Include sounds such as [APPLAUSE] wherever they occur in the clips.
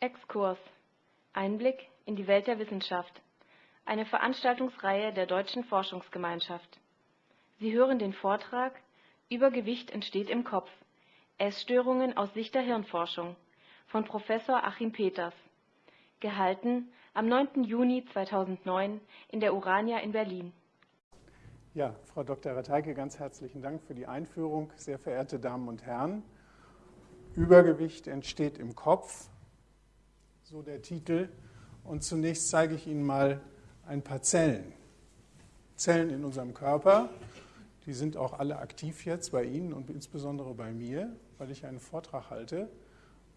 Exkurs Einblick in die Welt der Wissenschaft. Eine Veranstaltungsreihe der Deutschen Forschungsgemeinschaft. Sie hören den Vortrag Übergewicht entsteht im Kopf. Essstörungen aus Sicht der Hirnforschung von Professor Achim Peters. Gehalten am 9. Juni 2009 in der Urania in Berlin. Ja, Frau Dr. Rateike, ganz herzlichen Dank für die Einführung. Sehr verehrte Damen und Herren, Übergewicht entsteht im Kopf, so der Titel. Und zunächst zeige ich Ihnen mal ein paar Zellen. Zellen in unserem Körper, die sind auch alle aktiv jetzt bei Ihnen und insbesondere bei mir, weil ich einen Vortrag halte.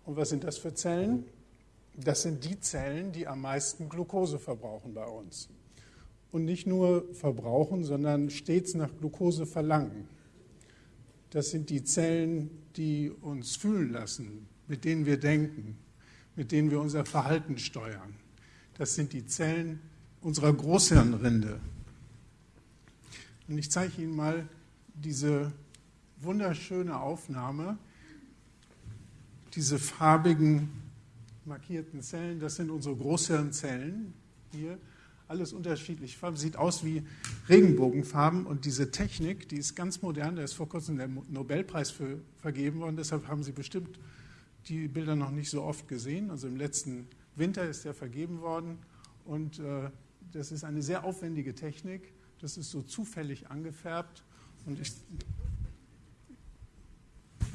Und was sind das für Zellen? Das sind die Zellen, die am meisten Glucose verbrauchen bei uns. Und nicht nur verbrauchen, sondern stets nach Glucose verlangen. Das sind die Zellen, die uns fühlen lassen, mit denen wir denken, mit denen wir unser Verhalten steuern. Das sind die Zellen unserer Großhirnrinde. Und ich zeige Ihnen mal diese wunderschöne Aufnahme, diese farbigen markierten Zellen, das sind unsere Großhirnzellen hier, alles unterschiedlich. Sieht aus wie Regenbogenfarben. Und diese Technik, die ist ganz modern, da ist vor kurzem der Nobelpreis für vergeben worden, deshalb haben Sie bestimmt die Bilder noch nicht so oft gesehen. Also im letzten Winter ist der vergeben worden und äh, das ist eine sehr aufwendige Technik. Das ist so zufällig angefärbt und ich.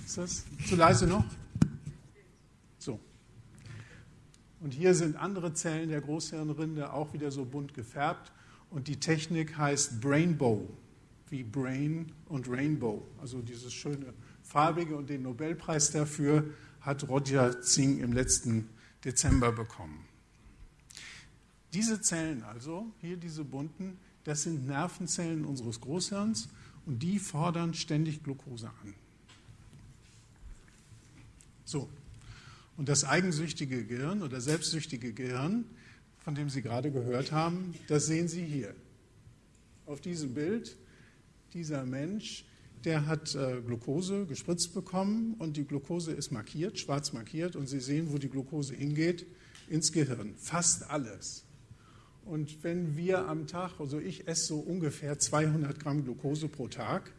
Ist das zu leise noch? So. Und hier sind andere Zellen der Großhirnrinde auch wieder so bunt gefärbt. Und die Technik heißt Brainbow, wie Brain und Rainbow. Also dieses schöne farbige und den Nobelpreis dafür hat Roger Zing im letzten Dezember bekommen. Diese Zellen also, hier diese bunten, das sind Nervenzellen unseres Großhirns und die fordern ständig Glucose an. So, und das eigensüchtige Gehirn oder selbstsüchtige Gehirn, von dem Sie gerade gehört haben, das sehen Sie hier. Auf diesem Bild, dieser Mensch, der hat äh, Glucose gespritzt bekommen und die Glucose ist markiert, schwarz markiert und Sie sehen, wo die Glucose hingeht, ins Gehirn. Fast alles. Und wenn wir am Tag, also ich esse so ungefähr 200 Gramm Glucose pro Tag,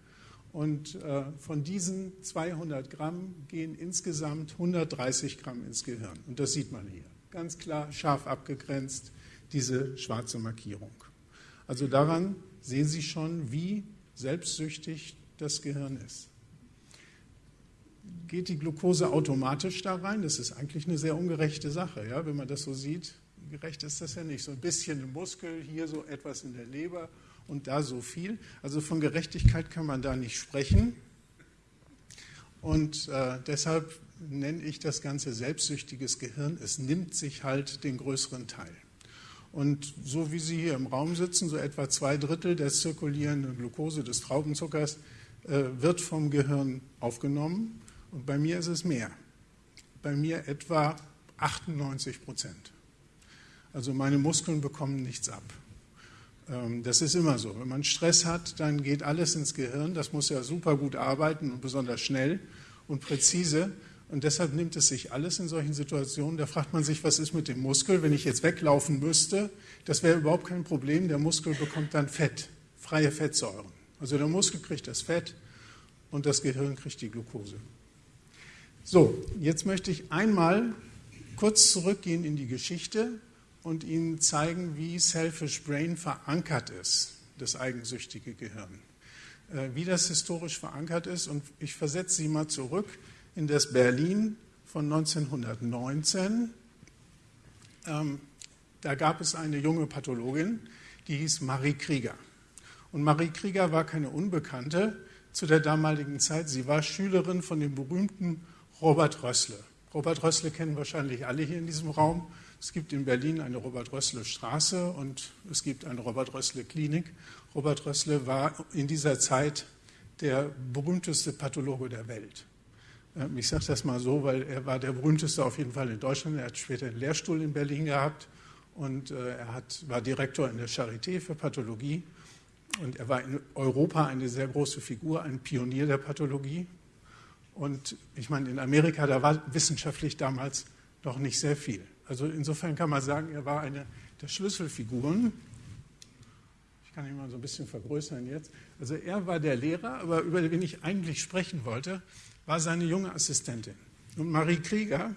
und äh, von diesen 200 Gramm gehen insgesamt 130 Gramm ins Gehirn. Und das sieht man hier. Ganz klar, scharf abgegrenzt, diese schwarze Markierung. Also daran sehen Sie schon, wie selbstsüchtig das Gehirn ist. Geht die Glucose automatisch da rein? Das ist eigentlich eine sehr ungerechte Sache, ja, wenn man das so sieht. Gerecht ist das ja nicht. So ein bisschen im Muskel, hier so etwas in der Leber und da so viel. Also von Gerechtigkeit kann man da nicht sprechen. Und äh, deshalb nenne ich das Ganze selbstsüchtiges Gehirn. Es nimmt sich halt den größeren Teil. Und so wie Sie hier im Raum sitzen, so etwa zwei Drittel der zirkulierenden Glucose des Traubenzuckers wird vom Gehirn aufgenommen. Und bei mir ist es mehr. Bei mir etwa 98 Prozent. Also meine Muskeln bekommen nichts ab. Ähm, das ist immer so. Wenn man Stress hat, dann geht alles ins Gehirn. Das muss ja super gut arbeiten und besonders schnell und präzise. Und deshalb nimmt es sich alles in solchen Situationen. Da fragt man sich, was ist mit dem Muskel? Wenn ich jetzt weglaufen müsste, das wäre überhaupt kein Problem. Der Muskel bekommt dann Fett, freie Fettsäuren. Also der Muskel kriegt das Fett und das Gehirn kriegt die Glucose. So, jetzt möchte ich einmal kurz zurückgehen in die Geschichte und Ihnen zeigen, wie Selfish Brain verankert ist, das eigensüchtige Gehirn. Äh, wie das historisch verankert ist. Und ich versetze Sie mal zurück in das Berlin von 1919. Ähm, da gab es eine junge Pathologin, die hieß Marie Krieger. Und Marie Krieger war keine Unbekannte zu der damaligen Zeit. Sie war Schülerin von dem berühmten Robert Rössle. Robert Rössle kennen wahrscheinlich alle hier in diesem Raum. Es gibt in Berlin eine Robert-Rössle-Straße und es gibt eine Robert-Rössle-Klinik. Robert Rössle war in dieser Zeit der berühmteste Pathologe der Welt. Ähm, ich sage das mal so, weil er war der berühmteste auf jeden Fall in Deutschland. Er hat später einen Lehrstuhl in Berlin gehabt und äh, er hat, war Direktor in der Charité für Pathologie. Und er war in Europa eine sehr große Figur, ein Pionier der Pathologie. Und ich meine, in Amerika, da war wissenschaftlich damals doch nicht sehr viel. Also insofern kann man sagen, er war eine der Schlüsselfiguren. Ich kann ihn mal so ein bisschen vergrößern jetzt. Also er war der Lehrer, aber über den ich eigentlich sprechen wollte, war seine junge Assistentin. Und Marie Krieger,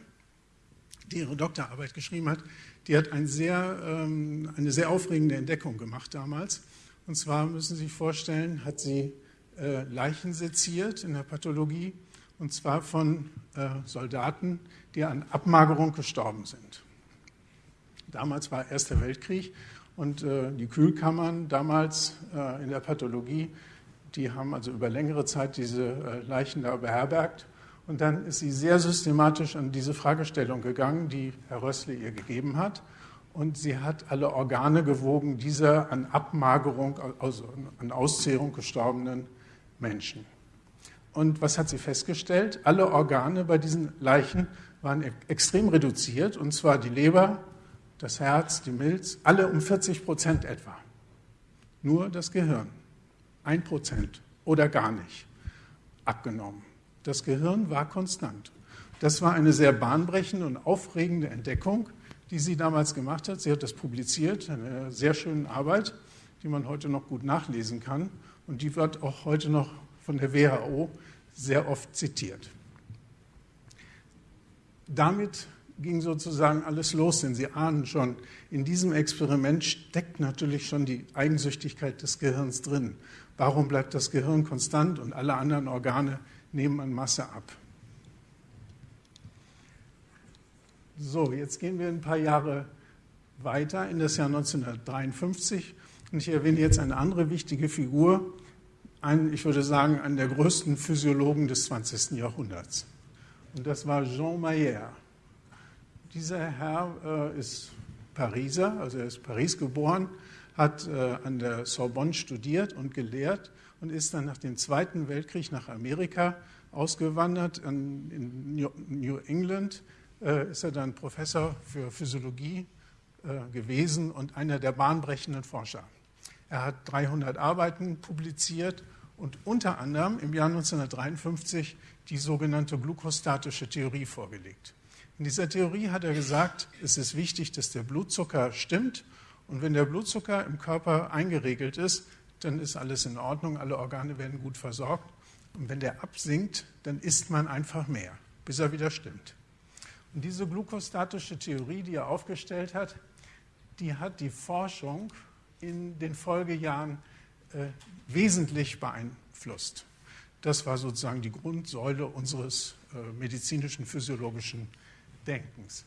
die ihre Doktorarbeit geschrieben hat, die hat ein sehr, ähm, eine sehr aufregende Entdeckung gemacht damals. Und zwar müssen Sie sich vorstellen, hat sie äh, Leichen seziert in der Pathologie, und zwar von äh, Soldaten, die an Abmagerung gestorben sind. Damals war Erster Weltkrieg und äh, die Kühlkammern damals äh, in der Pathologie, die haben also über längere Zeit diese äh, Leichen da beherbergt. Und dann ist sie sehr systematisch an diese Fragestellung gegangen, die Herr Rössle ihr gegeben hat. Und sie hat alle Organe gewogen dieser an Abmagerung, also an Auszehrung gestorbenen Menschen. Und was hat sie festgestellt? Alle Organe bei diesen Leichen waren extrem reduziert, und zwar die Leber, das Herz, die Milz, alle um 40 Prozent etwa. Nur das Gehirn, ein Prozent oder gar nicht abgenommen. Das Gehirn war konstant. Das war eine sehr bahnbrechende und aufregende Entdeckung, die sie damals gemacht hat. Sie hat das publiziert, eine sehr schöne Arbeit, die man heute noch gut nachlesen kann. Und die wird auch heute noch von der WHO sehr oft zitiert. Damit ging sozusagen alles los, denn Sie ahnen schon, in diesem Experiment steckt natürlich schon die Eigensüchtigkeit des Gehirns drin. Warum bleibt das Gehirn konstant und alle anderen Organe nehmen an Masse ab? So, jetzt gehen wir ein paar Jahre weiter in das Jahr 1953 und ich erwähne jetzt eine andere wichtige Figur, einen, ich würde sagen, einen der größten Physiologen des 20. Jahrhunderts. Und das war Jean Mayer. Dieser Herr äh, ist Pariser, also er ist Paris geboren, hat äh, an der Sorbonne studiert und gelehrt und ist dann nach dem Zweiten Weltkrieg nach Amerika ausgewandert. An, in New England äh, ist er dann Professor für Physiologie äh, gewesen und einer der bahnbrechenden Forscher. Er hat 300 Arbeiten publiziert und unter anderem im Jahr 1953 die sogenannte glukostatische Theorie vorgelegt. In dieser Theorie hat er gesagt, es ist wichtig, dass der Blutzucker stimmt und wenn der Blutzucker im Körper eingeregelt ist, dann ist alles in Ordnung, alle Organe werden gut versorgt. Und wenn der absinkt, dann isst man einfach mehr, bis er wieder stimmt. Und diese glukostatische Theorie, die er aufgestellt hat, die hat die Forschung in den Folgejahren äh, wesentlich beeinflusst. Das war sozusagen die Grundsäule unseres äh, medizinischen, physiologischen Denkens.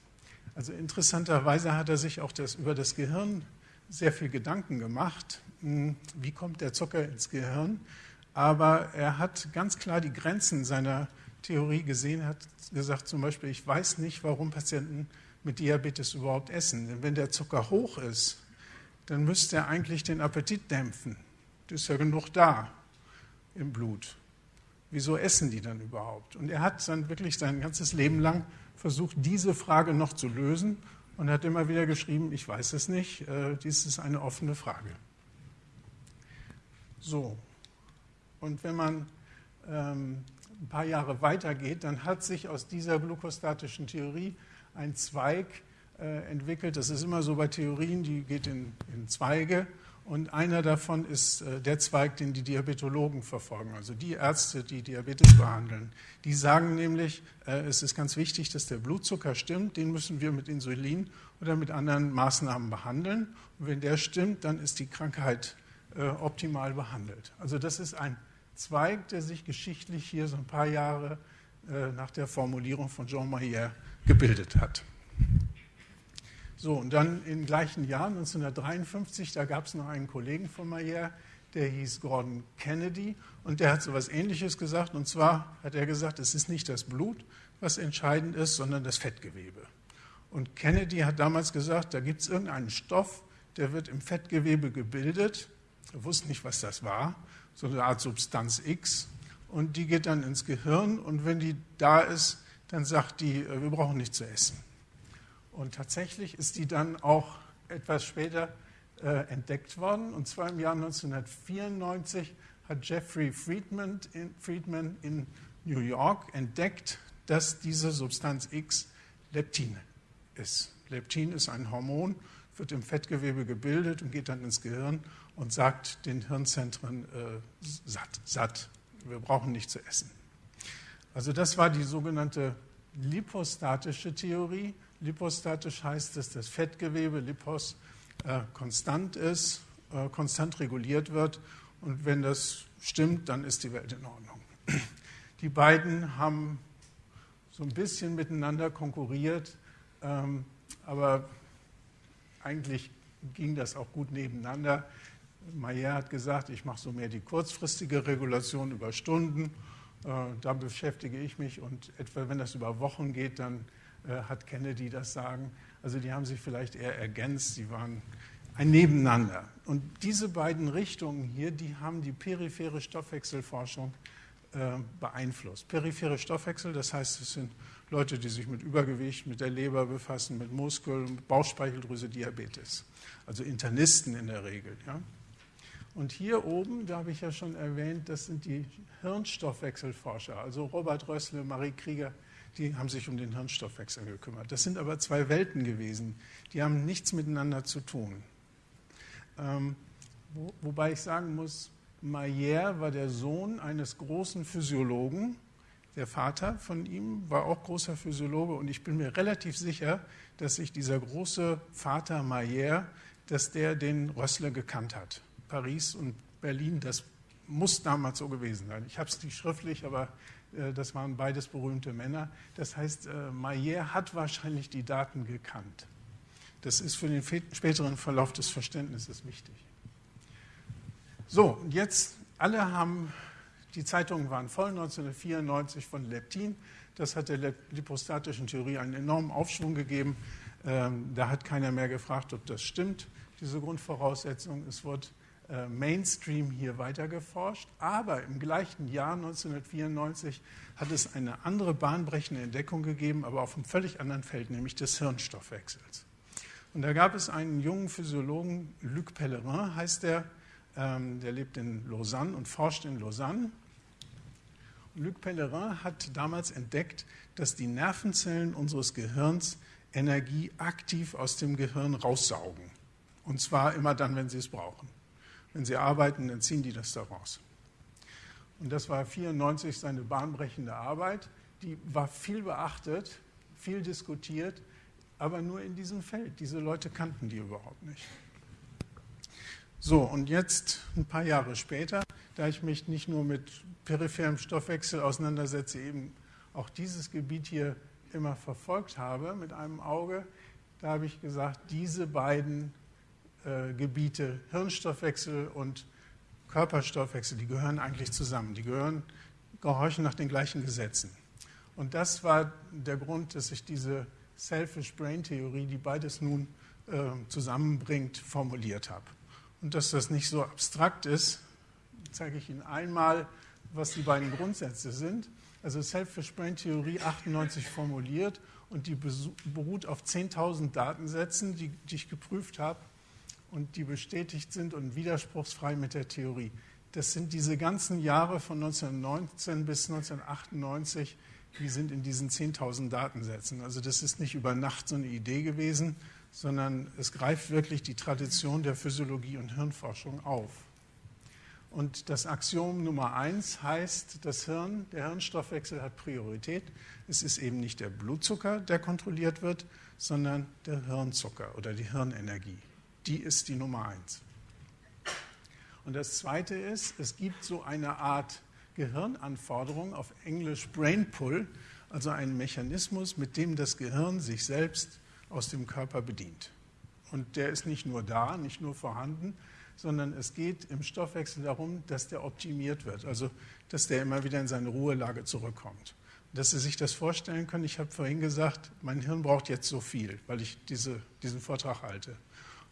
Also interessanterweise hat er sich auch das, über das Gehirn sehr viel Gedanken gemacht. Hm, wie kommt der Zucker ins Gehirn? Aber er hat ganz klar die Grenzen seiner Theorie gesehen, hat gesagt zum Beispiel, ich weiß nicht, warum Patienten mit Diabetes überhaupt essen. Denn wenn der Zucker hoch ist, dann müsste er eigentlich den Appetit dämpfen. Das ist ja genug da im Blut. Wieso essen die dann überhaupt? Und er hat dann wirklich sein ganzes Leben lang versucht, diese Frage noch zu lösen und hat immer wieder geschrieben, ich weiß es nicht, äh, dies ist eine offene Frage. So, und wenn man ähm, ein paar Jahre weitergeht, dann hat sich aus dieser glukostatischen Theorie ein Zweig äh, entwickelt. Das ist immer so bei Theorien, die geht in, in Zweige. Und einer davon ist äh, der Zweig, den die Diabetologen verfolgen, also die Ärzte, die Diabetes behandeln. Die sagen nämlich, äh, es ist ganz wichtig, dass der Blutzucker stimmt, den müssen wir mit Insulin oder mit anderen Maßnahmen behandeln. Und wenn der stimmt, dann ist die Krankheit optimal behandelt. Also das ist ein Zweig, der sich geschichtlich hier so ein paar Jahre nach der Formulierung von Jean Mayer gebildet hat. So, und dann im gleichen Jahr, 1953, da gab es noch einen Kollegen von Mayer, der hieß Gordon Kennedy und der hat so etwas Ähnliches gesagt. Und zwar hat er gesagt, es ist nicht das Blut, was entscheidend ist, sondern das Fettgewebe. Und Kennedy hat damals gesagt, da gibt es irgendeinen Stoff, der wird im Fettgewebe gebildet. Er wusste nicht, was das war, so eine Art Substanz X. Und die geht dann ins Gehirn und wenn die da ist, dann sagt die, äh, wir brauchen nichts zu essen. Und tatsächlich ist die dann auch etwas später äh, entdeckt worden. Und zwar im Jahr 1994 hat Jeffrey Friedman in, Friedman in New York entdeckt, dass diese Substanz X Leptin ist. Leptin ist ein Hormon, wird im Fettgewebe gebildet und geht dann ins Gehirn und sagt den Hirnzentren äh, satt, satt. Wir brauchen nicht zu essen. Also das war die sogenannte lipostatische Theorie. Lipostatisch heißt, dass das Fettgewebe, Lipos, äh, konstant ist, äh, konstant reguliert wird. Und wenn das stimmt, dann ist die Welt in Ordnung. Die beiden haben so ein bisschen miteinander konkurriert, ähm, aber eigentlich ging das auch gut nebeneinander. Mayer hat gesagt, ich mache so mehr die kurzfristige Regulation über Stunden. Äh, da beschäftige ich mich und etwa wenn das über Wochen geht, dann äh, hat Kennedy das Sagen. Also die haben sich vielleicht eher ergänzt, sie waren ein Nebeneinander. Und diese beiden Richtungen hier, die haben die periphere Stoffwechselforschung äh, beeinflusst. Periphere Stoffwechsel, das heißt, es sind Leute, die sich mit Übergewicht, mit der Leber befassen, mit Muskeln, Bauchspeicheldrüse, Diabetes. Also Internisten in der Regel. Ja? Und hier oben, da habe ich ja schon erwähnt, das sind die Hirnstoffwechselforscher, also Robert Rössle, Marie Krieger, die haben sich um den Hirnstoffwechsel gekümmert. Das sind aber zwei Welten gewesen, die haben nichts miteinander zu tun. Ähm, wo, wobei ich sagen muss, Mayer war der Sohn eines großen Physiologen. Der Vater von ihm war auch großer Physiologe und ich bin mir relativ sicher, dass sich dieser große Vater Mayer, dass der den Rössle gekannt hat. Paris und Berlin, das muss damals so gewesen sein. Ich habe es nicht schriftlich, aber äh, das waren beides berühmte Männer. Das heißt, äh, hat wahrscheinlich die Daten gekannt. Das ist für den späteren Verlauf des Verständnisses wichtig. So, jetzt, alle haben, die Zeitungen waren voll 1994 von Leptin. Das hat der lipostatischen Theorie einen enormen Aufschwung gegeben. Ähm, da hat keiner mehr gefragt, ob das stimmt, diese Grundvoraussetzung. Es wurde äh, Mainstream hier weiter geforscht. Aber im gleichen Jahr, 1994, hat es eine andere bahnbrechende Entdeckung gegeben, aber auf einem völlig anderen Feld, nämlich des Hirnstoffwechsels. Und da gab es einen jungen Physiologen, Luc Pellerin heißt der, ähm, der lebt in Lausanne und forscht in Lausanne. Und Luc Pellerin hat damals entdeckt, dass die Nervenzellen unseres Gehirns Energie aktiv aus dem Gehirn raussaugen. Und zwar immer dann, wenn sie es brauchen. Wenn sie arbeiten, dann ziehen die das da raus. Und das war 1994 seine bahnbrechende Arbeit. Die war viel beachtet, viel diskutiert, aber nur in diesem Feld. Diese Leute kannten die überhaupt nicht. So, und jetzt, ein paar Jahre später, da ich mich nicht nur mit peripherem Stoffwechsel auseinandersetze, eben auch dieses Gebiet hier immer verfolgt habe mit einem Auge, da habe ich gesagt, diese beiden äh, Gebiete, Hirnstoffwechsel und Körperstoffwechsel, die gehören eigentlich zusammen. Die gehören, gehorchen nach den gleichen Gesetzen. Und das war der Grund, dass ich diese Selfish Brain Theorie, die beides nun äh, zusammenbringt, formuliert habe. Und dass das nicht so abstrakt ist, zeige ich Ihnen einmal, was die beiden Grundsätze sind. Also Selfish Brain Theorie 98 formuliert und die beruht auf 10.000 Datensätzen, die, die ich geprüft habe und die bestätigt sind und widerspruchsfrei mit der Theorie. Das sind diese ganzen Jahre von 1919 bis 1998, die sind in diesen 10.000 Datensätzen. Also das ist nicht über Nacht so eine Idee gewesen, sondern es greift wirklich die Tradition der Physiologie und Hirnforschung auf. Und das Axiom Nummer eins heißt, das Hirn, der Hirnstoffwechsel hat Priorität. Es ist eben nicht der Blutzucker, der kontrolliert wird, sondern der Hirnzucker oder die Hirnenergie die ist die Nummer eins. Und das Zweite ist, es gibt so eine Art Gehirnanforderung, auf Englisch Brain Pull, also einen Mechanismus, mit dem das Gehirn sich selbst aus dem Körper bedient. Und der ist nicht nur da, nicht nur vorhanden, sondern es geht im Stoffwechsel darum, dass der optimiert wird, also dass der immer wieder in seine Ruhelage zurückkommt. Dass Sie sich das vorstellen können, ich habe vorhin gesagt, mein Hirn braucht jetzt so viel, weil ich diese, diesen Vortrag halte.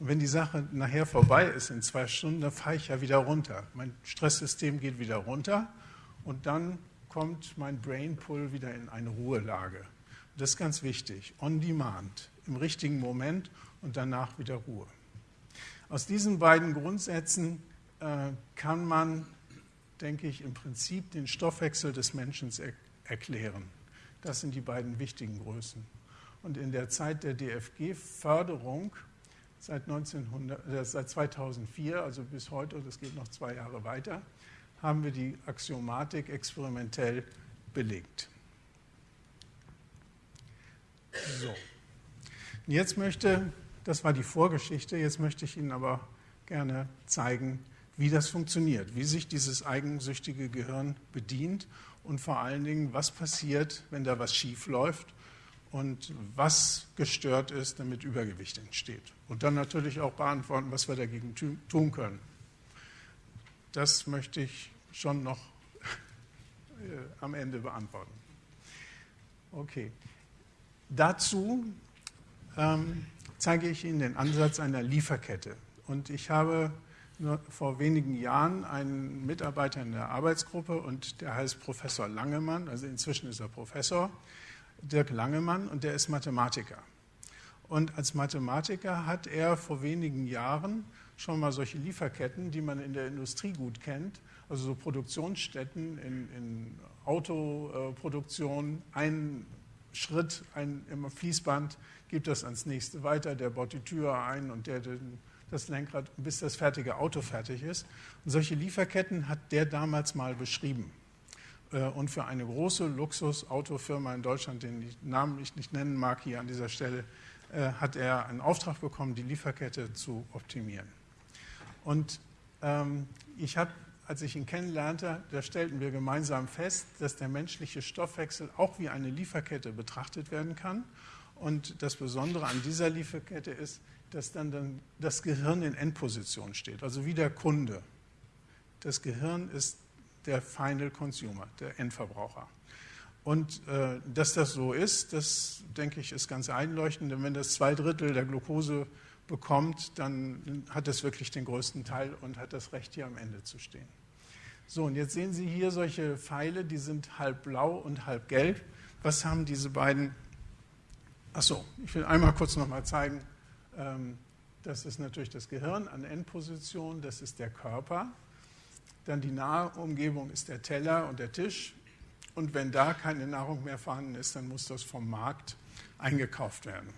Und wenn die Sache nachher vorbei ist in zwei Stunden, dann fahre ich ja wieder runter. Mein Stresssystem geht wieder runter und dann kommt mein Brain Pull wieder in eine Ruhelage. Das ist ganz wichtig. On demand, im richtigen Moment und danach wieder Ruhe. Aus diesen beiden Grundsätzen äh, kann man, denke ich, im Prinzip den Stoffwechsel des Menschen er erklären. Das sind die beiden wichtigen Größen. Und in der Zeit der DFG-Förderung seit, äh, seit 2004, also bis heute, das geht noch zwei Jahre weiter, haben wir die Axiomatik experimentell belegt. So. Und jetzt möchte, das war die Vorgeschichte, jetzt möchte ich Ihnen aber gerne zeigen, wie das funktioniert, wie sich dieses eigensüchtige Gehirn bedient und vor allen Dingen, was passiert, wenn da was schief läuft und was gestört ist, damit Übergewicht entsteht. Und dann natürlich auch beantworten, was wir dagegen tun können. Das möchte ich schon noch [LAUGHS] äh, am Ende beantworten. Okay. Dazu ähm, zeige ich Ihnen den Ansatz einer Lieferkette. Und ich habe vor wenigen Jahren einen Mitarbeiter in der Arbeitsgruppe und der heißt Professor Langemann, also inzwischen ist er Professor, Dirk Langemann und der ist Mathematiker. Und als Mathematiker hat er vor wenigen Jahren schon mal solche Lieferketten, die man in der Industrie gut kennt, also so Produktionsstätten in, in Autoproduktion, ein Schritt ein, im Fließband gibt das ans nächste weiter, der baut die Tür ein und der den das Lenkrad, bis das fertige Auto fertig ist. Und solche Lieferketten hat der damals mal beschrieben. Äh, und für eine große Luxusautofirma in Deutschland, den Namen ich nicht nennen mag hier an dieser Stelle, äh, hat er einen Auftrag bekommen, die Lieferkette zu optimieren. Und ähm, ich habe, als ich ihn kennenlernte, da stellten wir gemeinsam fest, dass der menschliche Stoffwechsel auch wie eine Lieferkette betrachtet werden kann. Und das Besondere an dieser Lieferkette ist, dass dann, dann das Gehirn in Endposition steht, also wie der Kunde. Das Gehirn ist der Final Consumer, der Endverbraucher. Und äh, dass das so ist, das denke ich, ist ganz einleuchtend, denn wenn das zwei Drittel der Glucose bekommt, dann hat es wirklich den größten Teil und hat das Recht, hier am Ende zu stehen. So, und jetzt sehen Sie hier solche Pfeile, die sind halb blau und halb gelb. Was haben diese beiden? Achso, ich will einmal kurz nochmal zeigen, ähm, das ist natürlich das Gehirn an Endposition, das ist der Körper. Dann die nahe Umgebung ist der Teller und der Tisch. Und wenn da keine Nahrung mehr vorhanden ist, dann muss das vom Markt eingekauft werden.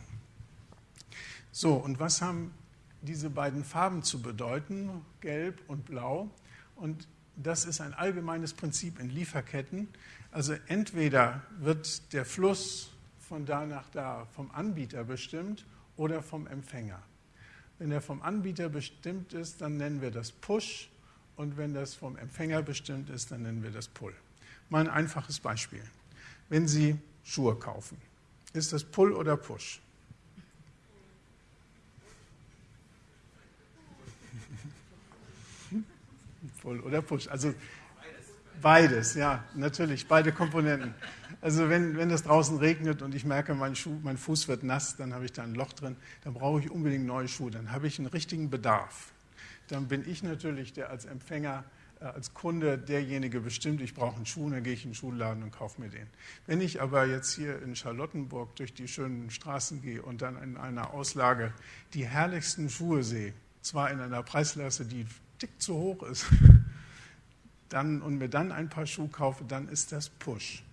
So, und was haben diese beiden Farben zu bedeuten, gelb und blau? Und das ist ein allgemeines Prinzip in Lieferketten. Also entweder wird der Fluss von da nach da vom Anbieter bestimmt oder vom Empfänger. Wenn er vom Anbieter bestimmt ist, dann nennen wir das Push und wenn das vom Empfänger bestimmt ist, dann nennen wir das Pull. Mal ein einfaches Beispiel. Wenn Sie Schuhe kaufen, ist das Pull oder Push? [LAUGHS] Pull oder Push. Also beides, ja, natürlich, beide Komponenten. Also wenn, wenn draußen regnet und ich merke, mein, Schuh, mein Fuß wird nass, dann habe ich da ein Loch drin, dann brauche ich unbedingt neue Schuhe, dann habe ich einen richtigen Bedarf. Dann bin ich natürlich der als Empfänger, äh, als Kunde derjenige bestimmt, ich brauche einen Schuh, dann gehe ich in den Schuhladen und kaufe mir den. Wenn ich aber jetzt hier in Charlottenburg durch die schönen Straßen gehe und dann in einer Auslage die herrlichsten Schuhe sehe, zwar in einer Preisklasse, die dick zu hoch ist, [LAUGHS] dann, und mir dann ein paar Schuhe kaufe, dann ist das Push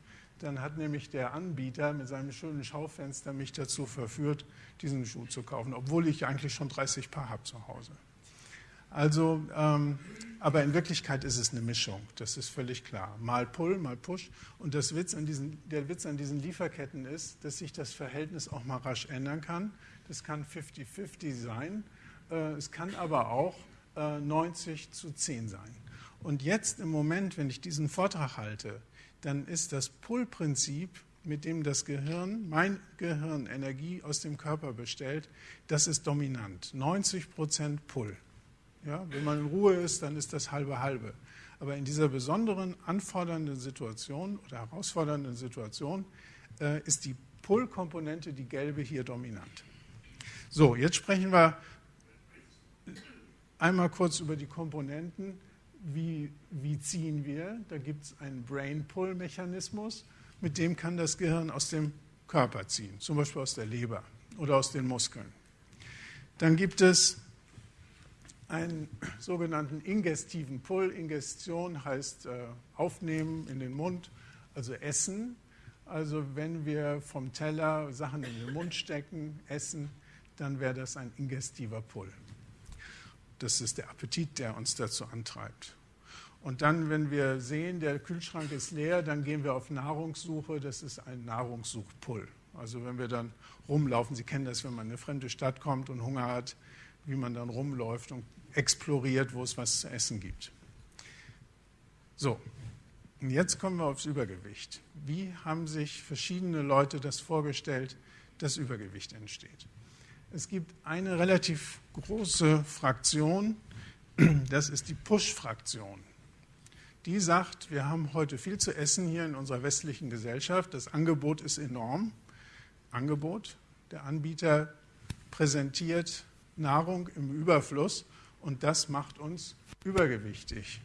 dann hat nämlich der Anbieter mit seinem schönen Schaufenster mich dazu verführt, diesen Schuh zu kaufen, obwohl ich eigentlich schon 30 Paar habe zu Hause. Also, ähm, aber in Wirklichkeit ist es eine Mischung, das ist völlig klar. Mal Pull, mal Push. Und Witz diesen, der Witz an diesen Lieferketten ist, dass sich das Verhältnis auch mal rasch ändern kann. Das kann 50-50 sein, äh, es kann aber auch äh, 90 zu 10 sein. Und jetzt im Moment, wenn ich diesen Vortrag halte, dann ist das Pull-Prinzip, mit dem das Gehirn, mein Gehirn Energie aus dem Körper bestellt, das ist dominant. 90 Prozent Pull. Ja, wenn man in Ruhe ist, dann ist das halbe halbe. Aber in dieser besonderen, anfordernden Situation oder herausfordernden Situation äh, ist die Pull-Komponente, die gelbe, hier dominant. So, jetzt sprechen wir einmal kurz über die Komponenten wie, wie ziehen wir? Da gibt es einen Brain-Pull-Mechanismus, mit dem kann das Gehirn aus dem Körper ziehen, zum Beispiel aus der Leber oder aus den Muskeln. Dann gibt es einen sogenannten ingestiven Pull. Ingestion heißt äh, aufnehmen in den Mund, also essen. Also wenn wir vom Teller Sachen in den Mund stecken, essen, dann wäre das ein ingestiver Pull. Das ist der Appetit, der uns dazu antreibt. Und dann, wenn wir sehen, der Kühlschrank ist leer, dann gehen wir auf Nahrungssuche. Das ist ein Nahrungssuchpull. Also wenn wir dann rumlaufen, Sie kennen das, wenn man in eine fremde Stadt kommt und Hunger hat, wie man dann rumläuft und exploriert, wo es was zu essen gibt. So, und jetzt kommen wir aufs Übergewicht. Wie haben sich verschiedene Leute das vorgestellt, dass Übergewicht entsteht? Es gibt eine relativ große Fraktion, das ist die Push-Fraktion. Die sagt, wir haben heute viel zu essen hier in unserer westlichen Gesellschaft, das Angebot ist enorm. Angebot, der Anbieter präsentiert Nahrung im Überfluss und das macht uns übergewichtig.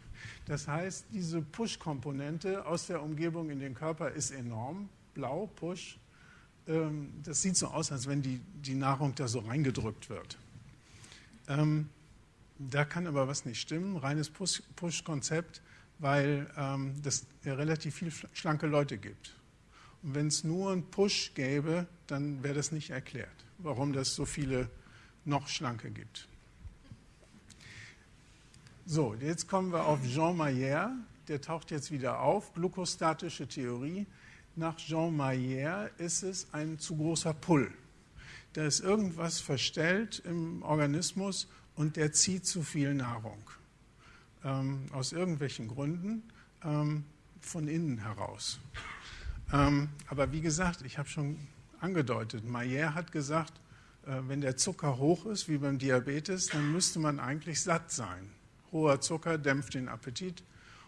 Das heißt, diese Push-Komponente aus der Umgebung in den Körper ist enorm. Blau, Push. Ähm, das sieht so aus, als wenn die, die Nahrung da so reingedrückt wird. Ähm, da kann aber was nicht stimmen. Reines Push-Konzept, weil ähm, es ja relativ viele schlanke Leute gibt. Und wenn es nur einen Push gäbe, dann wäre das nicht erklärt, warum das so viele noch Schlanke gibt. So, jetzt kommen wir auf Jean Mayer. Der taucht jetzt wieder auf. Glukostatische Theorie. Nach Jean Mayer ist es ein zu großer Pull. Da ist irgendwas verstellt im Organismus und der zieht zu viel Nahrung. Ähm, aus irgendwelchen Gründen ähm, von innen heraus. Ähm, aber wie gesagt, ich habe schon angedeutet, Mayer hat gesagt, äh, wenn der Zucker hoch ist, wie beim Diabetes, dann müsste man eigentlich satt sein hoher Zucker dämpft den Appetit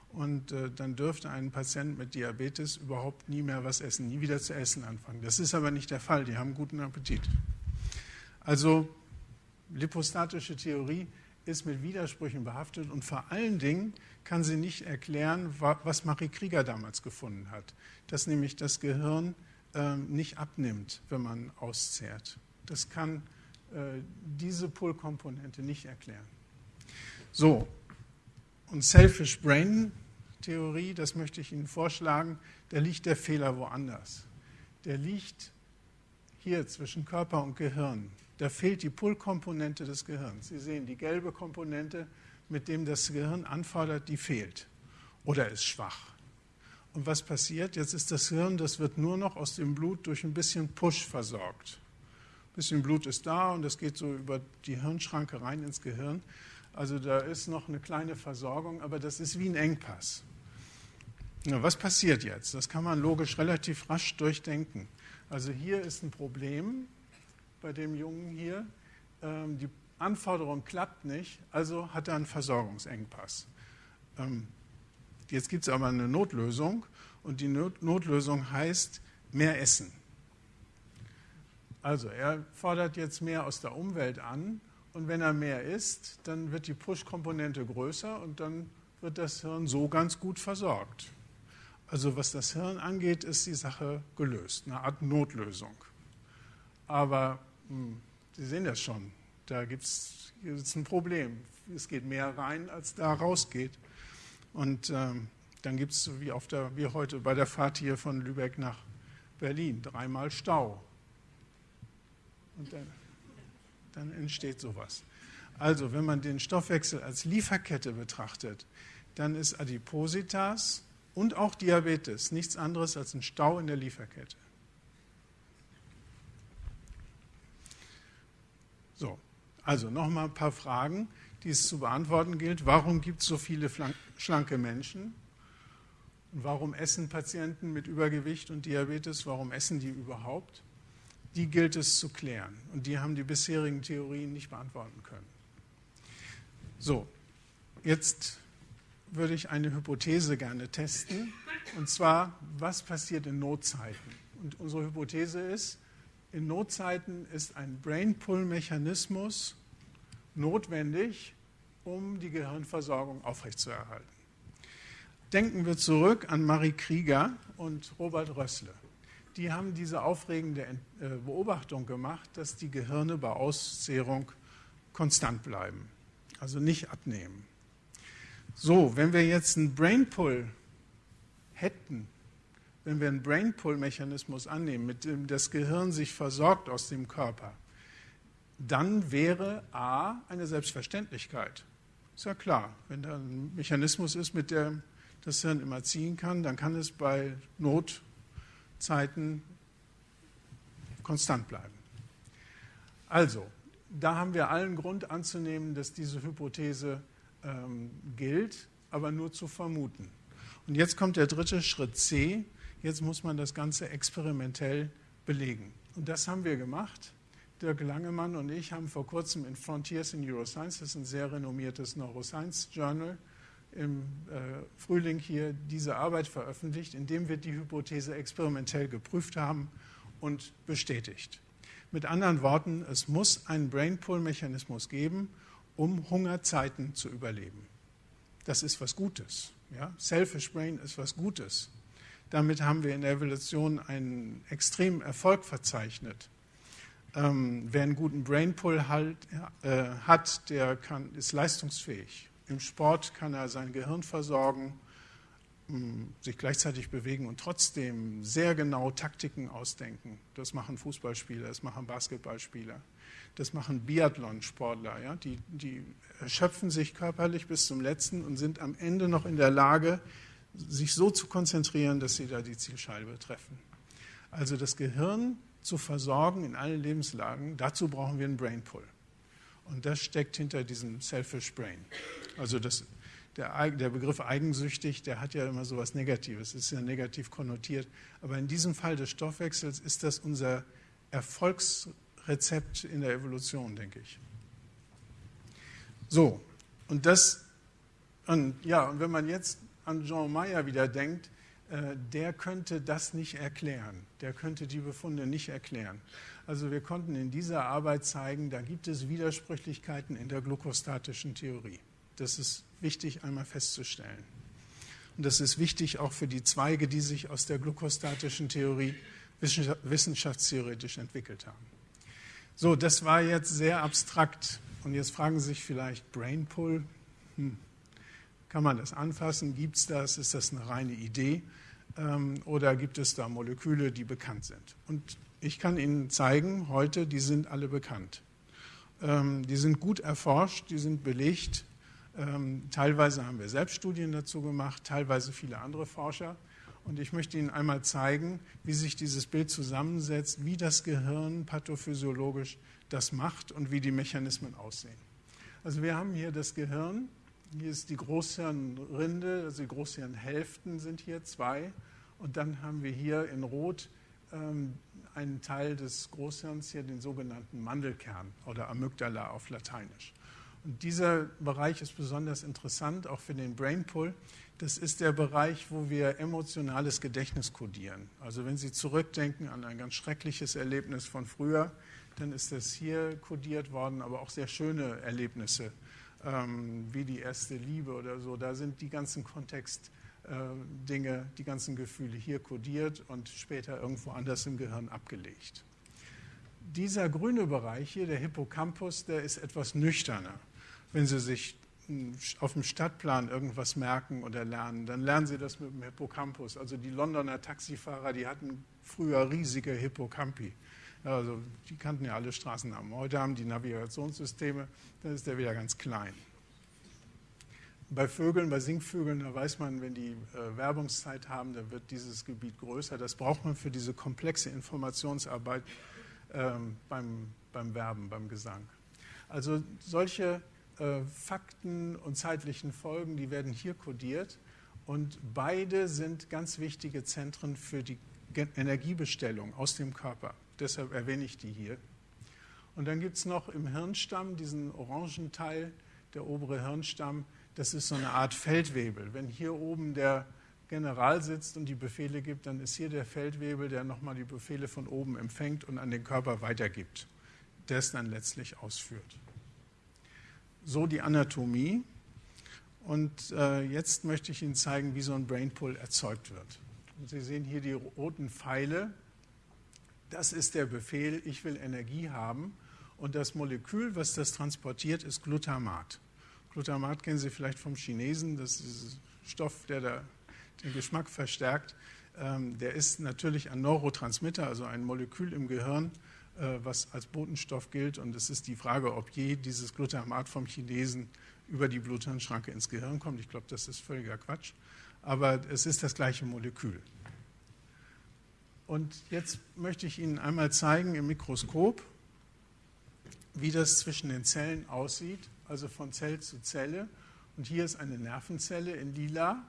und äh, dann dürfte ein Patient mit Diabetes überhaupt nie mehr was essen, nie wieder zu essen anfangen. Das ist aber nicht der Fall, die haben guten Appetit. Also lipostatische Theorie ist mit Widersprüchen behaftet und vor allen Dingen kann sie nicht erklären, was Marie Krieger damals gefunden hat, dass nämlich das Gehirn äh, nicht abnimmt, wenn man auszehrt. Das kann äh, diese Pull-Komponente nicht erklären. So, und Selfish Brain Theorie, das möchte ich Ihnen vorschlagen, da liegt der Fehler woanders. Der liegt hier zwischen Körper und Gehirn. Da fehlt die Pull-Komponente des Gehirns. Sie sehen, die gelbe Komponente, mit dem das Gehirn anfordert, die fehlt oder ist schwach. Und was passiert? Jetzt ist das Hirn, das wird nur noch aus dem Blut durch ein bisschen Push versorgt. Ein bisschen Blut ist da und das geht so über die Hirnschranke rein ins Gehirn. Also da ist noch eine kleine Versorgung, aber das ist wie ein Engpass. Na, was passiert jetzt? Das kann man logisch relativ rasch durchdenken. Also hier ist ein Problem bei dem Jungen hier. Ähm, die Anforderung klappt nicht, also hat er einen Versorgungsengpass. Ähm, jetzt gibt es aber eine Notlösung und die Not Notlösung heißt mehr Essen. Also er fordert jetzt mehr aus der Umwelt an und wenn er mehr isst, dann wird die Push-Komponente größer und dann wird das Hirn so ganz gut versorgt. Also was das Hirn angeht, ist die Sache gelöst, eine Art Notlösung. Aber mh, hm, Sie sehen das schon, da gibt es ein Problem. Es geht mehr rein, als da rausgeht. Und ähm, dann gibt es, wie, wie heute bei der Fahrt hier von Lübeck nach Berlin, dreimal Stau. Und dann, dann entsteht sowas. Also, wenn man den Stoffwechsel als Lieferkette betrachtet, dann ist Adipositas und auch Diabetes nichts anderes als ein Stau in der Lieferkette. So, also nochmal ein paar Fragen, die es zu beantworten gilt. Warum gibt es so viele schlanke Menschen? Und warum essen Patienten mit Übergewicht und Diabetes? Warum essen die überhaupt? Die gilt es zu klären. Und die haben die bisherigen Theorien nicht beantworten können. So, jetzt würde ich eine Hypothese gerne testen. Und zwar, was passiert in Notzeiten? Und unsere Hypothese ist, in Notzeiten ist ein Brain-Pull-Mechanismus notwendig, um die Gehirnversorgung aufrechtzuerhalten. Denken wir zurück an Marie Krieger und Robert Rössle die haben diese aufregende äh, Beobachtung gemacht, dass die Gehirne bei Auszehrung konstant bleiben, also nicht abnehmen. So, wenn wir jetzt einen Brain Pull hätten, wenn wir einen Brain-Pull-Mechanismus annehmen, mit dem das Gehirn sich versorgt aus dem Körper, dann wäre A eine Selbstverständlichkeit. Ist ja klar, wenn da ein Mechanismus ist, mit dem das Hirn immer ziehen kann, dann kann es bei Notzeiten konstant bleiben. Also, da haben wir allen Grund anzunehmen, dass diese Hypothese ähm, gilt, aber nur zu vermuten. Und jetzt kommt der dritte Schritt C, Jetzt muss man das Ganze experimentell belegen. Und das haben wir gemacht. Dirk Langemann und ich haben vor kurzem in Frontiers in Neuroscience, das ist ein sehr renommiertes Neuroscience Journal, im äh, Frühling hier diese Arbeit veröffentlicht, in dem wir die Hypothese experimentell geprüft haben und bestätigt. Mit anderen Worten, es muss einen Brain-Pull-Mechanismus geben, um Hungerzeiten zu überleben. Das ist was Gutes. Ja? Selfish Brain ist was Gutes. Damit haben wir in der Evolution einen extremen Erfolg verzeichnet. Ähm, wer einen guten Brainpull halt, äh, hat, der kann, ist leistungsfähig. Im Sport kann er sein Gehirn versorgen, mh, hm, sich gleichzeitig bewegen und trotzdem sehr genau Taktiken ausdenken. Das machen Fußballspieler, das machen Basketballspieler, das machen Biathlonsportler. Ja? Die, die erschöpfen sich körperlich bis zum Letzten und sind am Ende noch in der Lage, sich so zu konzentrieren, dass sie da die Zielscheibe treffen. Also das Gehirn zu versorgen in allen Lebenslagen, dazu brauchen wir einen Brain Pull. Und das steckt hinter diesem Selfish Brain. Also das, der, der, Begriff eigensüchtig, der hat ja immer so etwas Negatives, ist ja negativ konnotiert. Aber in diesem Fall des Stoffwechsels ist das unser Erfolgsrezept in der Evolution, denke ich. So, und das, und ja, und wenn man jetzt an Jean Meyer wieder denkt, der könnte das nicht erklären. Der könnte die Befunde nicht erklären. Also wir konnten in dieser Arbeit zeigen, da gibt es Widersprüchlichkeiten in der glukostatischen Theorie. Das ist wichtig einmal festzustellen. Und das ist wichtig auch für die Zweige, die sich aus der glukostatischen Theorie wissenschaftstheoretisch entwickelt haben. So, das war jetzt sehr abstrakt. Und jetzt fragen Sie sich vielleicht Brainpull. Hm, kann man das anfassen? Gibt es das? Ist das eine reine Idee? Ähm, oder gibt es da Moleküle, die bekannt sind? Und ich kann Ihnen zeigen, heute, die sind alle bekannt. Ähm, die sind gut erforscht, die sind belegt. Ähm, teilweise haben wir selbst Studien dazu gemacht, teilweise viele andere Forscher. Und ich möchte Ihnen einmal zeigen, wie sich dieses Bild zusammensetzt, wie das Gehirn pathophysiologisch das macht und wie die Mechanismen aussehen. Also wir haben hier das Gehirn hier ist die Großhirnrinde, also die Großhirnhälften sind hier zwei. Und dann haben wir hier in Rot ähm, einen Teil des Großhirns, hier den sogenannten Mandelkern oder Amygdala auf Lateinisch. Und dieser Bereich ist besonders interessant, auch für den Brainpull. Das ist der Bereich, wo wir emotionales Gedächtnis kodieren. Also wenn Sie zurückdenken an ein ganz schreckliches Erlebnis von früher, dann ist das hier kodiert worden, aber auch sehr schöne Erlebnisse ähm, wie die erste Liebe oder so. Da sind die ganzen Kontextdinge, äh, die ganzen Gefühle hier kodiert und später irgendwo anders im Gehirn abgelegt. Dieser grüne Bereich hier, der Hippocampus, der ist etwas nüchterner. Wenn Sie sich hm, auf dem Stadtplan irgendwas merken oder lernen, dann lernen Sie das mit dem Hippocampus. Also die Londoner Taxifahrer, die hatten früher riesige Hippocampi. Also die kannten ja alle Straßennamen. Heute haben die Navigationssysteme, dann ist der wieder ganz klein. Bei Vögeln, bei Singvögeln, da weiß man, wenn die äh, Werbungszeit haben, dann wird dieses Gebiet größer. Das braucht man für diese komplexe Informationsarbeit ähm, beim, beim Werben, beim Gesang. Also solche äh, Fakten und zeitlichen Folgen, die werden hier kodiert. Und beide sind ganz wichtige Zentren für die Energiebestellung aus dem Körper deshalb erwähne ich die hier. Und dann gibt es noch im Hirnstamm diesen orangen Teil, der obere Hirnstamm, das ist so eine Art Feldwebel. Wenn hier oben der General sitzt und die Befehle gibt, dann ist hier der Feldwebel, der nochmal die Befehle von oben empfängt und an den Körper weitergibt, der es dann letztlich ausführt. So die Anatomie. Und äh, jetzt möchte ich Ihnen zeigen, wie so ein Brainpull erzeugt wird. Und Sie sehen hier die roten Pfeile, das ist der Befehl, ich will Energie haben. Und das Molekül, was das transportiert, ist Glutamat. Glutamat kennen Sie vielleicht vom Chinesen, das ist ein Stoff, der da den Geschmack verstärkt. Ähm, der ist natürlich ein Neurotransmitter, also ein Molekül im Gehirn, äh, was als Botenstoff gilt. Und es ist die Frage, ob je dieses Glutamat vom Chinesen über die Bluthirnschranke ins Gehirn kommt. Ich glaube, das ist völliger Quatsch. Aber es ist das gleiche Molekül. Und jetzt möchte ich Ihnen einmal zeigen im Mikroskop, wie das zwischen den Zellen aussieht, also von Zell zu Zelle. Und hier ist eine Nervenzelle in lila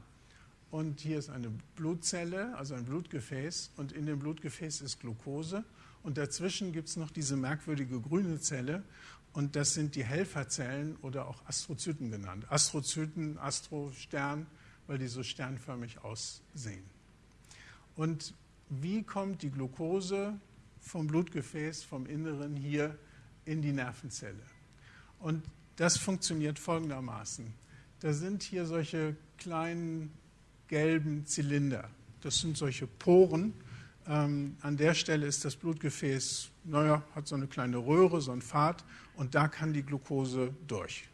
und hier ist eine Blutzelle, also ein Blutgefäß. Und in dem Blutgefäß ist Glucose. Und dazwischen gibt es noch diese merkwürdige grüne Zelle. Und das sind die Helferzellen oder auch Astrozyten genannt. Astrozyten, Astrostern, weil die so sternförmig aussehen. Und wie kommt die Glucose vom Blutgefäß, vom Inneren hier in die Nervenzelle? Und das funktioniert folgendermaßen. Da sind hier solche kleinen gelben Zylinder. Das sind solche Poren. Ähm, an der Stelle ist das Blutgefäß, naja, hat so eine kleine Röhre, so ein Pfad, und da kann die Glucose durch.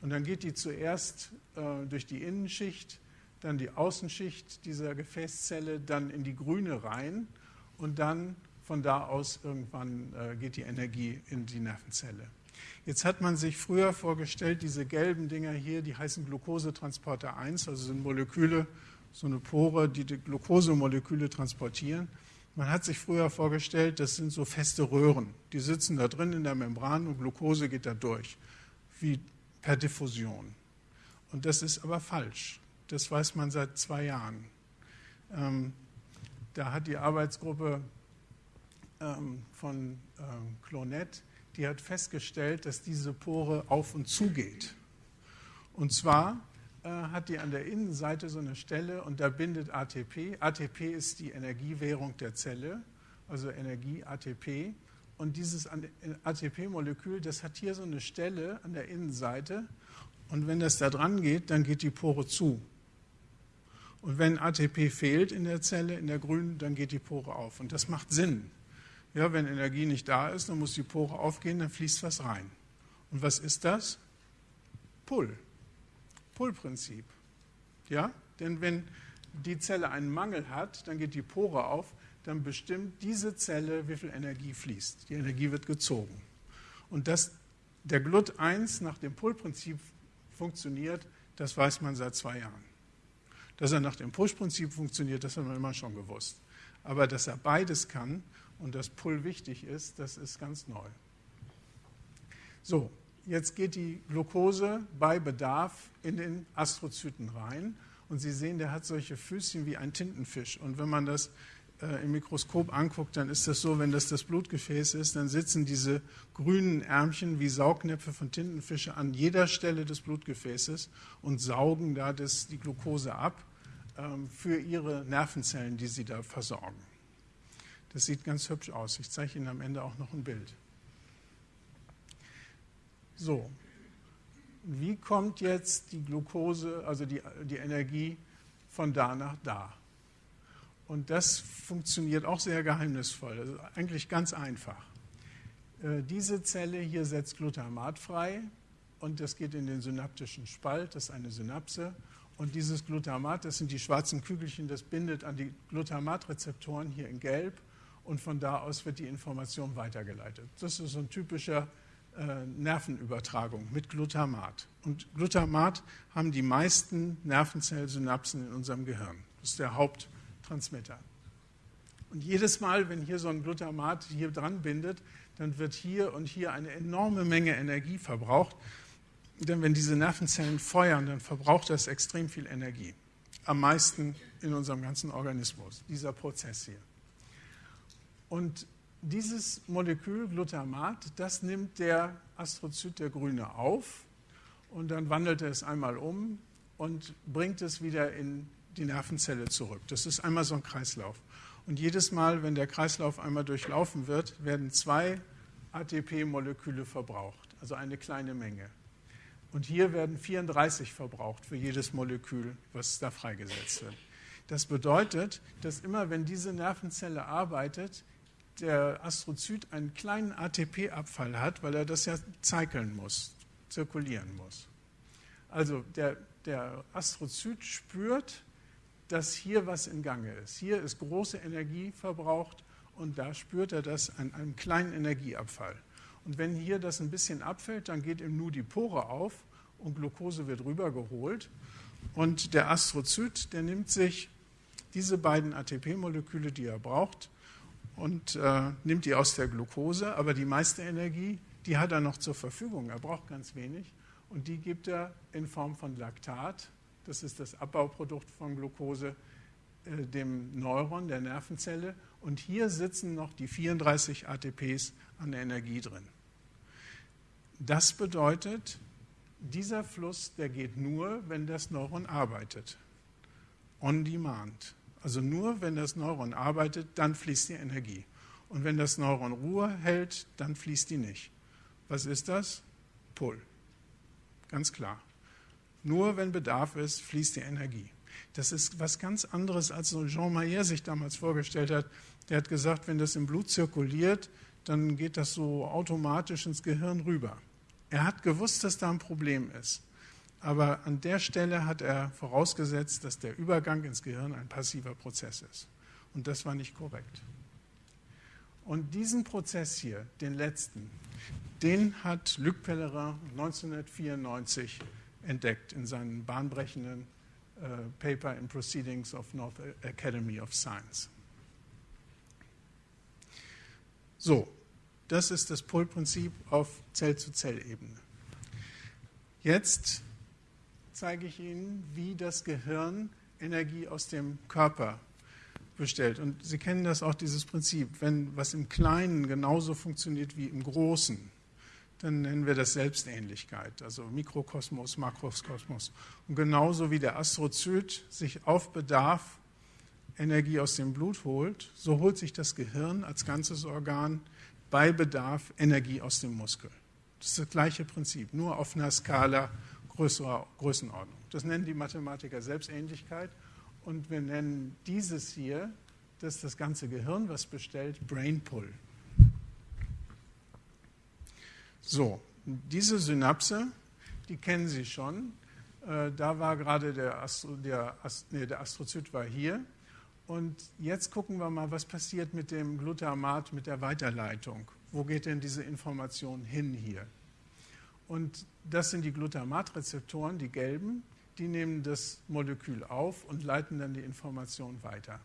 Und dann geht die zuerst äh, durch die Innenschicht dann die Außenschicht dieser Gefäßzelle, dann in die grüne rein und dann von da aus irgendwann äh, geht die Energie in die Nervenzelle. Jetzt hat man sich früher vorgestellt, diese gelben Dinger hier, die heißen Glukosetransporter 1, also sind Moleküle, so eine Pore, die die Glukosemoleküle transportieren. Man hat sich früher vorgestellt, das sind so feste Röhren, die sitzen da drin in der Membran und Glucose geht da durch, wie per Diffusion. Und das ist aber falsch. Das weiß man seit zwei Jahren. Ähm, da hat die Arbeitsgruppe ähm, von ähm, Clonet, die hat festgestellt, dass diese Pore auf und zu geht. Und zwar äh, hat die an der Innenseite so eine Stelle und da bindet ATP. ATP ist die Energiewährung der Zelle, also Energie ATP. Und dieses ATP-Molekül, das hat hier so eine Stelle an der Innenseite. Und wenn das da dran geht, dann geht die Pore zu. Und wenn ATP fehlt in der Zelle, in der grünen, dann geht die Pore auf. Und das macht Sinn. Ja, wenn Energie nicht da ist, dann muss die Pore aufgehen, dann fließt was rein. Und was ist das? Pull. Pull-Prinzip. Ja, denn wenn die Zelle einen Mangel hat, dann geht die Pore auf, dann bestimmt diese Zelle, wie viel Energie fließt. Die Energie wird gezogen. Und dass der Glut 1 nach dem Pull-Prinzip funktioniert, das weiß man seit zwei Jahren. Dass er nach dem Push-Prinzip funktioniert, das haben wir immer schon gewusst. Aber dass er beides kann und dass Pull wichtig ist, das ist ganz neu. So, jetzt geht die Glucose bei Bedarf in den Astrozyten rein. Und Sie sehen, der hat solche Füßchen wie ein Tintenfisch. Und wenn man das äh, im Mikroskop anguckt, dann ist das so, wenn das das Blutgefäß ist, dann sitzen diese grünen Ärmchen wie Saugnäpfe von Tintenfische an jeder Stelle des Blutgefäßes und saugen da das, die Glucose ab. Ähm, für ihre Nervenzellen, die sie da versorgen. Das sieht ganz hübsch aus. Ich zeige Ihnen am Ende auch noch ein Bild. So, wie kommt jetzt die Glucose, also die, die Energie von da nach da? Und das funktioniert auch sehr geheimnisvoll, also eigentlich ganz einfach. Äh, diese Zelle hier setzt Glutamat frei und das geht in den synaptischen Spalt, das ist eine Synapse. Und dieses Glutamat, das sind die schwarzen Kügelchen, das bindet an die Glutamatrezeptoren hier in Gelb und von da aus wird die Information weitergeleitet. Das ist so ein typischer äh, Nervenübertragung mit Glutamat. Und Glutamat haben die meisten Nervenzellsynapsen in unserem Gehirn. Das ist der Haupttransmitter. Und jedes Mal, wenn hier so ein Glutamat hier dran bindet, dann wird hier und hier eine enorme Menge Energie verbraucht. Denn wenn diese Nervenzellen feuern, dann verbraucht das extrem viel Energie. Am meisten in unserem ganzen Organismus, dieser Prozess hier. Und dieses Molekül Glutamat, das nimmt der Astrozyt, der Grüne, auf und dann wandelt er es einmal um und bringt es wieder in die Nervenzelle zurück. Das ist einmal so ein Kreislauf. Und jedes Mal, wenn der Kreislauf einmal durchlaufen wird, werden zwei ATP-Moleküle verbraucht, also eine kleine Menge. Und hier werden 34 verbraucht für jedes Molekül, was da freigesetzt wird. Das bedeutet, dass immer wenn diese Nervenzelle arbeitet, der Astrozyt einen kleinen ATP-Abfall hat, weil er das ja zeikeln muss, zirkulieren muss. Also der, der Astrozyt spürt, dass hier was in Gange ist. Hier ist große Energie verbraucht und da spürt er das an einem kleinen Energieabfall. Und wenn hier das ein bisschen abfällt, dann geht ihm nur die Pore auf und Glucose wird rübergeholt. Und der Astrozyt, der nimmt sich diese beiden ATP-Moleküle, die er braucht, und äh, nimmt die aus der Glucose, aber die meiste Energie, die hat er noch zur Verfügung. Er braucht ganz wenig und die gibt er in Form von Laktat, das ist das Abbauprodukt von Glucose, äh, dem Neuron, der Nervenzelle. Und hier sitzen noch die 34 ATPs an Energie drin. Das bedeutet, dieser Fluss, der geht nur, wenn das Neuron arbeitet. On demand. Also nur, wenn das Neuron arbeitet, dann fließt die Energie. Und wenn das Neuron Ruhe hält, dann fließt die nicht. Was ist das? Pull. Ganz klar. Nur wenn Bedarf ist, fließt die Energie. Das ist was ganz anderes, als so Jean Mayer sich damals vorgestellt hat. Der hat gesagt, wenn das im Blut zirkuliert, dann geht das so automatisch ins Gehirn rüber. Er hat gewusst, dass da ein Problem ist. Aber an der Stelle hat er vorausgesetzt, dass der Übergang ins Gehirn ein passiver Prozess ist. Und das war nicht korrekt. Und diesen Prozess hier, den letzten, den hat Luc Pellerin 1994 entdeckt in seinem bahnbrechenden äh, Paper in Proceedings of North Academy of Science. So, das ist das Pull-Prinzip auf Zell-zu-Zell-Ebene. Jetzt zeige ich Ihnen, wie das Gehirn Energie aus dem Körper bestellt. Und Sie kennen das auch, dieses Prinzip. Wenn was im Kleinen genauso funktioniert wie im Großen, dann nennen wir das Selbstähnlichkeit, also Mikrokosmos, Makrokosmos. Und genauso wie der Astrozyt sich auf Bedarf Energie aus dem Blut holt, so holt sich das Gehirn als ganzes Organ bei Bedarf Energie aus dem Muskel. Das ist das gleiche Prinzip, nur auf einer Skala größerer Größenordnung. Das nennen die Mathematiker Selbstähnlichkeit und wir nennen dieses hier, das ist das ganze Gehirn, was bestellt, Brain Pull. So, diese Synapse, die kennen Sie schon. Äh, da war gerade der, Astro, der, nee, der Astrozyt war hier. Und jetzt gucken wir mal, was passiert mit dem Glutamat, mit der Weiterleitung. Wo geht denn diese Information hin hier? Und das sind die Glutamatrezeptoren, die gelben, die nehmen das Molekül auf und leiten dann die Information weiter.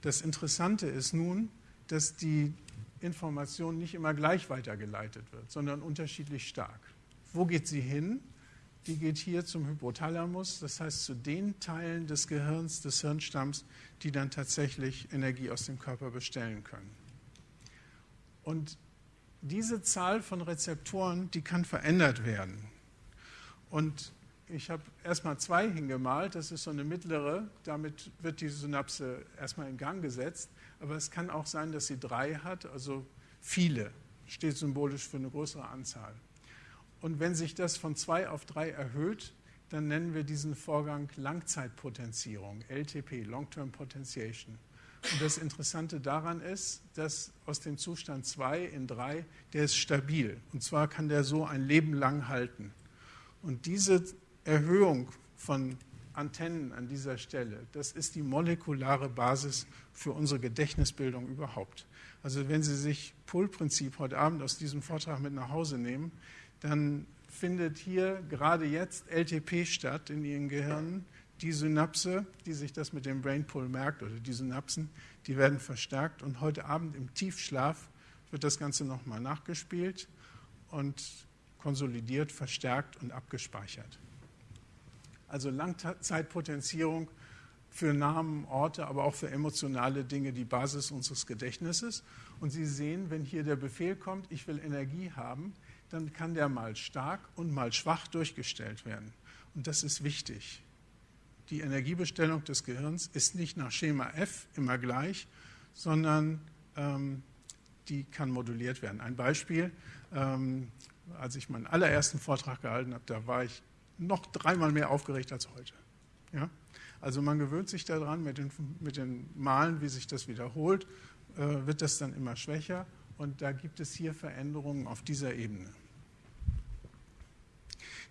Das Interessante ist nun, dass die Information nicht immer gleich weitergeleitet wird, sondern unterschiedlich stark. Wo geht sie hin? Die geht hier zum Hypothalamus, das heißt zu den Teilen des Gehirns, des Hirnstamms, die dann tatsächlich Energie aus dem Körper bestellen können. Und diese Zahl von Rezeptoren, die kann verändert werden. Und ich habe erstmal zwei hingemalt, das ist so eine mittlere, damit wird die Synapse erstmal in Gang gesetzt. Aber es kann auch sein, dass sie drei hat, also viele, steht symbolisch für eine größere Anzahl. Und wenn sich das von zwei auf drei erhöht, dann nennen wir diesen Vorgang Langzeitpotenzierung, LTP, Long-Term Potentiation. Und das Interessante daran ist, dass aus dem Zustand 2 in 3, der ist stabil. Und zwar kann der so ein Leben lang halten. Und diese Erhöhung von Antennen an dieser Stelle, das ist die molekulare Basis für unsere Gedächtnisbildung überhaupt. Also wenn Sie sich Pull-Prinzip heute Abend aus diesem Vortrag mit nach Hause nehmen, dann findet hier gerade jetzt LTP statt in Ihren Gehirnen. Die Synapse, die sich das mit dem Brain Pull merkt, oder die Synapsen, die werden verstärkt. Und heute Abend im Tiefschlaf wird das Ganze nochmal nachgespielt und konsolidiert, verstärkt und abgespeichert. Also Langzeitpotenzierung für Namen, Orte, aber auch für emotionale Dinge die Basis unseres Gedächtnisses. Und Sie sehen, wenn hier der Befehl kommt, ich will Energie haben, dann kann der mal stark und mal schwach durchgestellt werden. Und das ist wichtig. Die Energiebestellung des Gehirns ist nicht nach Schema F immer gleich, sondern ähm, die kann moduliert werden. Ein Beispiel, ähm, als ich meinen allerersten Vortrag gehalten habe, da war ich noch dreimal mehr aufgeregt als heute. Ja? Also man gewöhnt sich daran, mit den, mit den Malen, wie sich das wiederholt, äh, wird das dann immer schwächer und da gibt es hier Veränderungen auf dieser Ebene.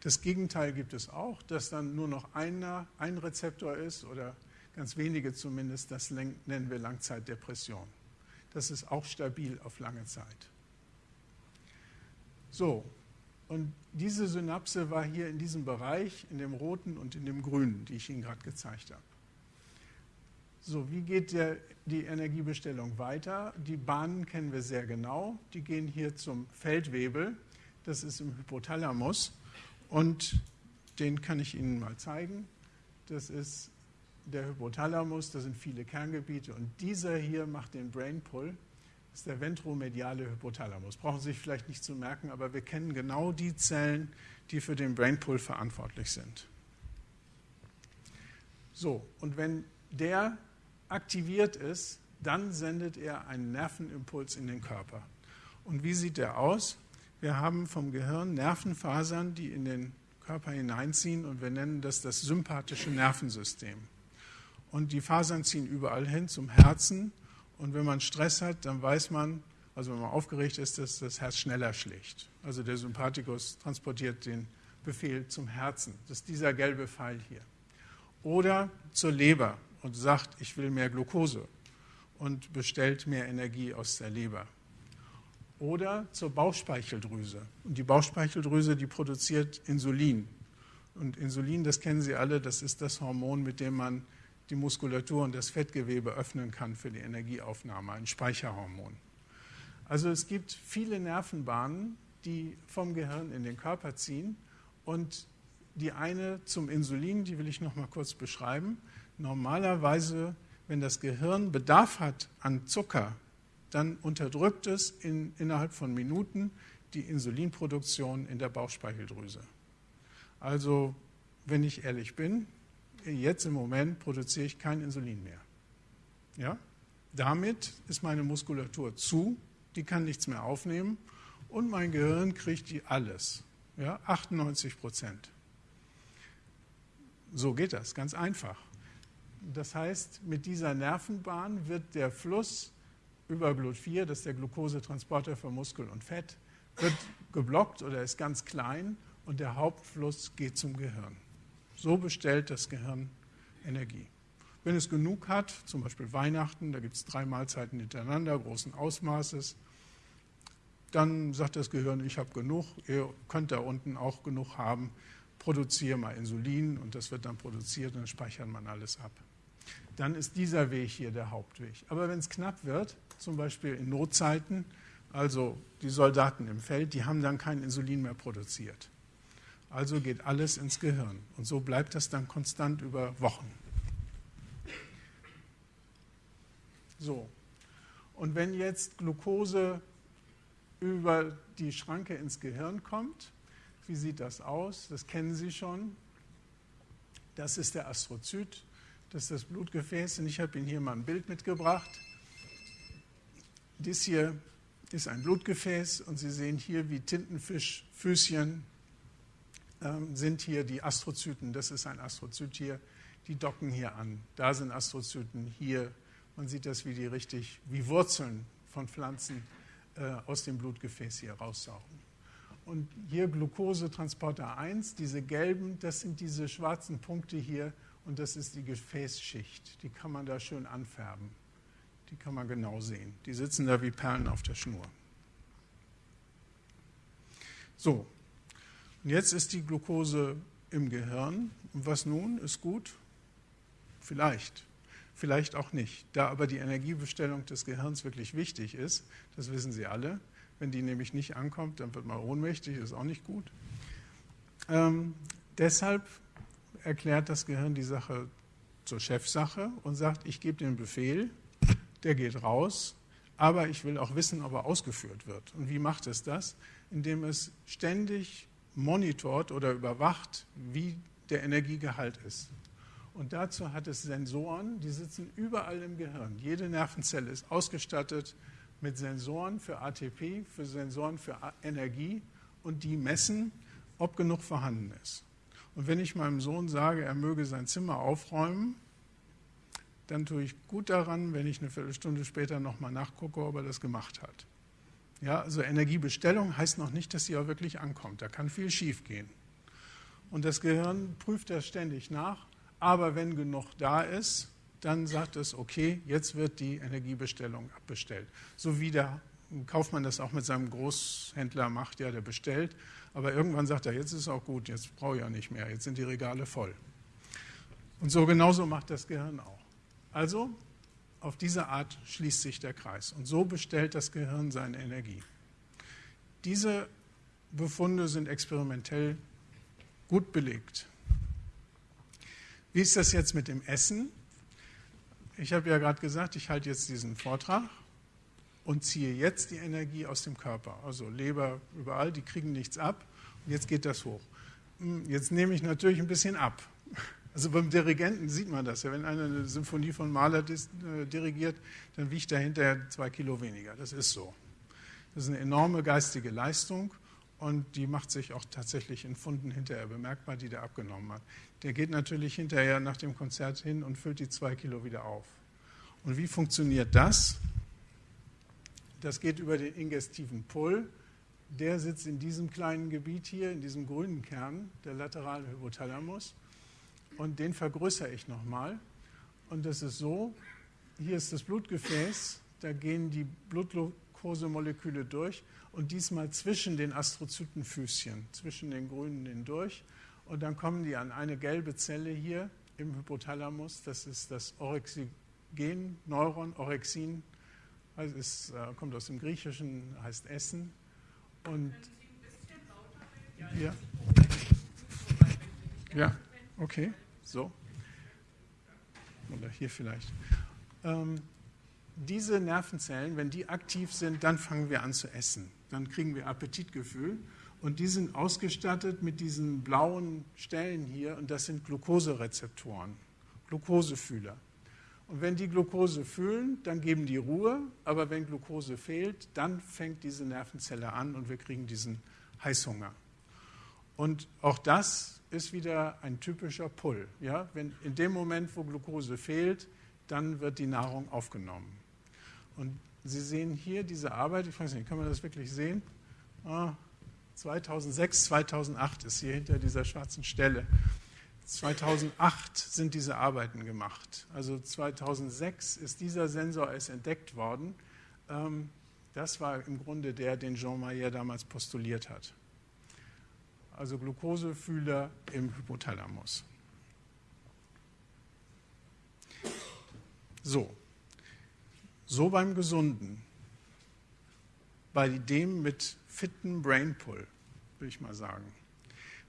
Das Gegenteil gibt es auch, dass dann nur noch einer, ein Rezeptor ist oder ganz wenige zumindest, das nennen wir Langzeitdepression. Das ist auch stabil auf lange Zeit. So, und diese Synapse war hier in diesem Bereich, in dem roten und in dem grünen, die ich Ihnen gerade gezeigt habe. So, wie geht der, die Energiebestellung weiter? Die Bahnen kennen wir sehr genau. Die gehen hier zum Feldwebel, das ist im Hypothalamus. Und den kann ich Ihnen mal zeigen. Das ist der Hypothalamus, da sind viele Kerngebiete. Und dieser hier macht den Brain Pull. Ist der ventromediale Hypothalamus. Brauchen Sie sich vielleicht nicht zu merken, aber wir kennen genau die Zellen, die für den Brain Pull verantwortlich sind. So, und wenn der aktiviert ist, dann sendet er einen Nervenimpuls in den Körper. Und wie sieht der aus? Wir haben vom Gehirn Nervenfasern, die in den Körper hineinziehen und wir nennen das das sympathische Nervensystem. Und die Fasern ziehen überall hin zum Herzen und wenn man Stress hat, dann weiß man, also wenn man aufgeregt ist, dass das Herz schneller schlägt. Also der Sympathikus transportiert den Befehl zum Herzen. Das ist dieser gelbe Pfeil hier. Oder zur Leber und sagt, ich will mehr Glucose und bestellt mehr Energie aus der Leber. Oder zur Bauchspeicheldrüse. Und die Bauchspeicheldrüse, die produziert Insulin. Und Insulin, das kennen Sie alle, das ist das Hormon, mit dem man die Muskulatur und das Fettgewebe öffnen kann für die Energieaufnahme, ein Speicherhormon. Also es gibt viele Nervenbahnen, die vom Gehirn in den Körper ziehen und die eine zum Insulin, die will ich noch mal kurz beschreiben. Normalerweise, wenn das Gehirn Bedarf hat an Zucker, dann unterdrückt es in, innerhalb von Minuten die Insulinproduktion in der Bauchspeicheldrüse. Also, wenn ich ehrlich bin, jetzt im Moment produziere ich kein Insulin mehr. Ja? Damit ist meine Muskulatur zu, die kann nichts mehr aufnehmen und mein Gehirn kriegt die alles. Ja? 98 Prozent. So geht das, ganz einfach. Das heißt, mit dieser Nervenbahn wird der Fluss über GLUT4, das ist der Glukosetransporter für Muskel und Fett, wird geblockt oder ist ganz klein und der Hauptfluss geht zum Gehirn. So bestellt das Gehirn Energie. Wenn es genug hat, zum Beispiel Weihnachten, da gibt es drei Mahlzeiten hintereinander, großen Ausmaßes, dann sagt das Gehirn, ich habe genug, ihr könnt da unten auch genug haben, produziere mal Insulin und das wird dann produziert und dann speichert man alles ab. Dann ist dieser Weg hier der Hauptweg. Aber wenn es knapp wird, zum Beispiel in Notzeiten, also die Soldaten im Feld, die haben dann kein Insulin mehr produziert. Also geht alles ins Gehirn. Und so bleibt das dann konstant über Wochen. So. Und wenn jetzt Glucose über die Schranke ins Gehirn kommt, wie sieht das aus? Das kennen Sie schon. Das ist der Astrozyt, das ist das Blutgefäß. Und ich habe Ihnen hier mal ein Bild mitgebracht. Dies hier ist ein Blutgefäß und Sie sehen hier, wie Tintenfischfüßchen sind hier die Astrozyten. Das ist ein Astrozyt hier. Die docken hier an. Da sind Astrozyten hier. Man sieht das, wie die richtig, wie Wurzeln von Pflanzen äh, aus dem Blutgefäß hier raussaugen. Und hier Glukosetransporter 1, diese gelben, das sind diese schwarzen Punkte hier und das ist die Gefäßschicht. Die kann man da schön anfärben. Die kann man genau sehen. Die sitzen da wie Perlen auf der Schnur. So, und jetzt ist die Glucose im Gehirn. Und was nun? Ist gut? Vielleicht. Vielleicht auch nicht. Da aber die Energiebestellung des Gehirns wirklich wichtig ist, das wissen Sie alle. Wenn die nämlich nicht ankommt, dann wird man ohnmächtig, ist auch nicht gut. Ähm, deshalb erklärt das Gehirn die Sache zur Chefsache und sagt, ich gebe den Befehl, der geht raus, aber ich will auch wissen, ob er ausgeführt wird. Und wie macht es das? Indem es ständig monitort oder überwacht, wie der Energiegehalt ist. Und dazu hat es Sensoren, die sitzen überall im Gehirn. Jede Nervenzelle ist ausgestattet mit Sensoren für ATP, für Sensoren für Energie und die messen, ob genug vorhanden ist. Und wenn ich meinem Sohn sage, er möge sein Zimmer aufräumen, dann tue ich gut daran, wenn ich eine Viertelstunde später nochmal nachgucke, ob er das gemacht hat. Ja, also Energiebestellung heißt noch nicht, dass sie auch wirklich ankommt. Da kann viel schiefgehen. Und das Gehirn prüft das ständig nach. Aber wenn genug da ist, dann sagt es, okay, jetzt wird die Energiebestellung abbestellt. So wie der Kaufmann das auch mit seinem Großhändler macht, ja, der bestellt, aber irgendwann sagt er, jetzt ist es auch gut, jetzt brauche ich ja nicht mehr, jetzt sind die Regale voll. Und so genauso macht das Gehirn auch. Also auf diese Art schließt sich der Kreis und so bestellt das Gehirn seine Energie. Diese Befunde sind experimentell gut belegt. Wie ist das jetzt mit dem Essen? Ich habe ja gerade gesagt, ich halte jetzt diesen Vortrag und ziehe jetzt die Energie aus dem Körper. Also Leber überall, die kriegen nichts ab. Und jetzt geht das hoch. Hm, jetzt nehme ich natürlich ein bisschen ab. Also beim Dirigenten sieht man das ja. Wenn einer eine Symphonie von Mahler äh, dirigiert, dann wiegt er hinterher zwei Kilo weniger. Das ist so. Das ist eine enorme geistige Leistung und die macht sich auch tatsächlich in Funden hinterher bemerkbar, die der abgenommen hat. Der geht natürlich hinterher nach dem Konzert hin und füllt die zwei Kilo wieder auf. Und wie funktioniert das? Das geht über den ingestiven Pull. Der sitzt in diesem kleinen Gebiet hier, in diesem grünen Kern, der laterale Hypothalamus. Und den vergrößere ich nochmal. Und das ist so, hier ist das Blutgefäß, da gehen die Blutglukosemoleküle durch und diesmal zwischen den Astrozytenfüßchen, zwischen den grünen hindurch. Und dann kommen die an eine gelbe Zelle hier im Hypothalamus, das ist das Orexigen, Neuron, Orexin, also es äh, kommt aus dem Griechischen, heißt Essen. Und ja, ja, okay, so. Oder hier vielleicht. Ähm, diese Nervenzellen, wenn die aktiv sind, dann fangen wir an zu essen dann kriegen wir Appetitgefühl. Und die sind ausgestattet mit diesen blauen Stellen hier und das sind Glukoserezeptoren, Glukosefühler. Und wenn die Glucose fühlen, dann geben die Ruhe, aber wenn Glucose fehlt, dann fängt diese Nervenzelle an und wir kriegen diesen Heißhunger. Und auch das ist wieder ein typischer Pull. Ja? Wenn in dem Moment, wo Glucose fehlt, dann wird die Nahrung aufgenommen. Und Sie sehen hier diese Arbeit, ich weiß nicht, kann man das wirklich sehen? Ah, 2006, 2008 ist hier hinter dieser schwarzen Stelle. 2008 sind diese Arbeiten gemacht. Also 2006 ist dieser Sensor erst entdeckt worden. Ähm, das war im Grunde der, den Jean Mayer damals postuliert hat. Also Glukosefühler im Hypothalamus. So, so beim Gesunden, bei dem mit fitten Brainpull, würde ich mal sagen.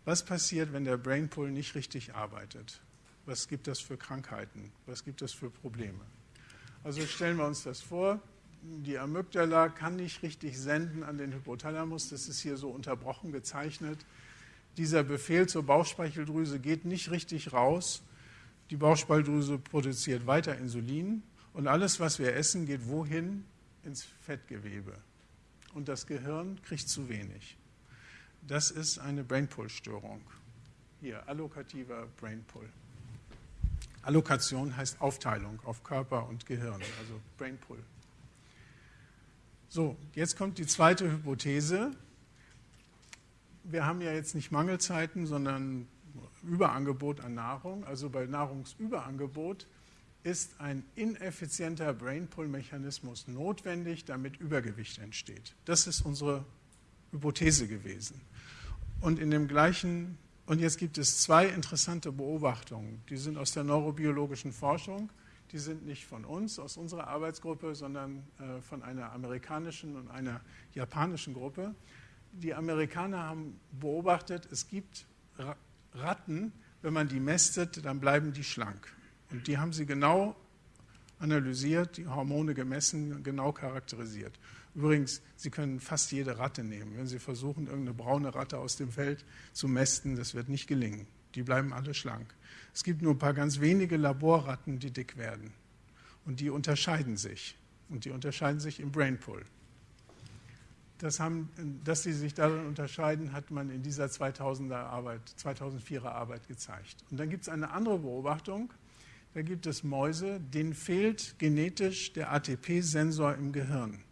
Was passiert, wenn der Brainpull nicht richtig arbeitet? Was gibt das für Krankheiten? Was gibt es für Probleme? Also stellen wir uns das vor, die Amygdala kann nicht richtig senden an den Hypothalamus, das ist hier so unterbrochen gezeichnet. Dieser Befehl zur Bauchspeicheldrüse geht nicht richtig raus. Die Bauchspeicheldrüse produziert weiter Insulin, und alles, was wir essen, geht wohin? Ins Fettgewebe. Und das Gehirn kriegt zu wenig. Das ist eine Brainpull-Störung. Hier, allokativer Brainpull. Allokation heißt Aufteilung auf Körper und Gehirn, also Brainpull. So, jetzt kommt die zweite Hypothese. Wir haben ja jetzt nicht Mangelzeiten, sondern Überangebot an Nahrung. Also bei Nahrungsüberangebot ist ein ineffizienter Brainpull-Mechanismus notwendig, damit Übergewicht entsteht. Das ist unsere Hypothese gewesen. Und in dem gleichen, und jetzt gibt es zwei interessante Beobachtungen, die sind aus der neurobiologischen Forschung, die sind nicht von uns, aus unserer Arbeitsgruppe, sondern äh, von einer amerikanischen und einer japanischen Gruppe. Die Amerikaner haben beobachtet, es gibt Ratten, wenn man die mästet, dann bleiben die schlank. Und die haben sie genau analysiert, die Hormone gemessen, genau charakterisiert. Übrigens, Sie können fast jede Ratte nehmen. Wenn Sie versuchen, irgendeine braune Ratte aus dem Feld zu mästen, das wird nicht gelingen. Die bleiben alle schlank. Es gibt nur ein paar ganz wenige Laborratten, die dick werden. Und die unterscheiden sich. Und die unterscheiden sich im Brainpool. Das haben, dass sie sich darin unterscheiden, hat man in dieser 2000er Arbeit, 2004er Arbeit gezeigt. Und dann gibt es eine andere Beobachtung, da gibt es Mäuse, denen fehlt genetisch der ATP-Sensor im Gehirn.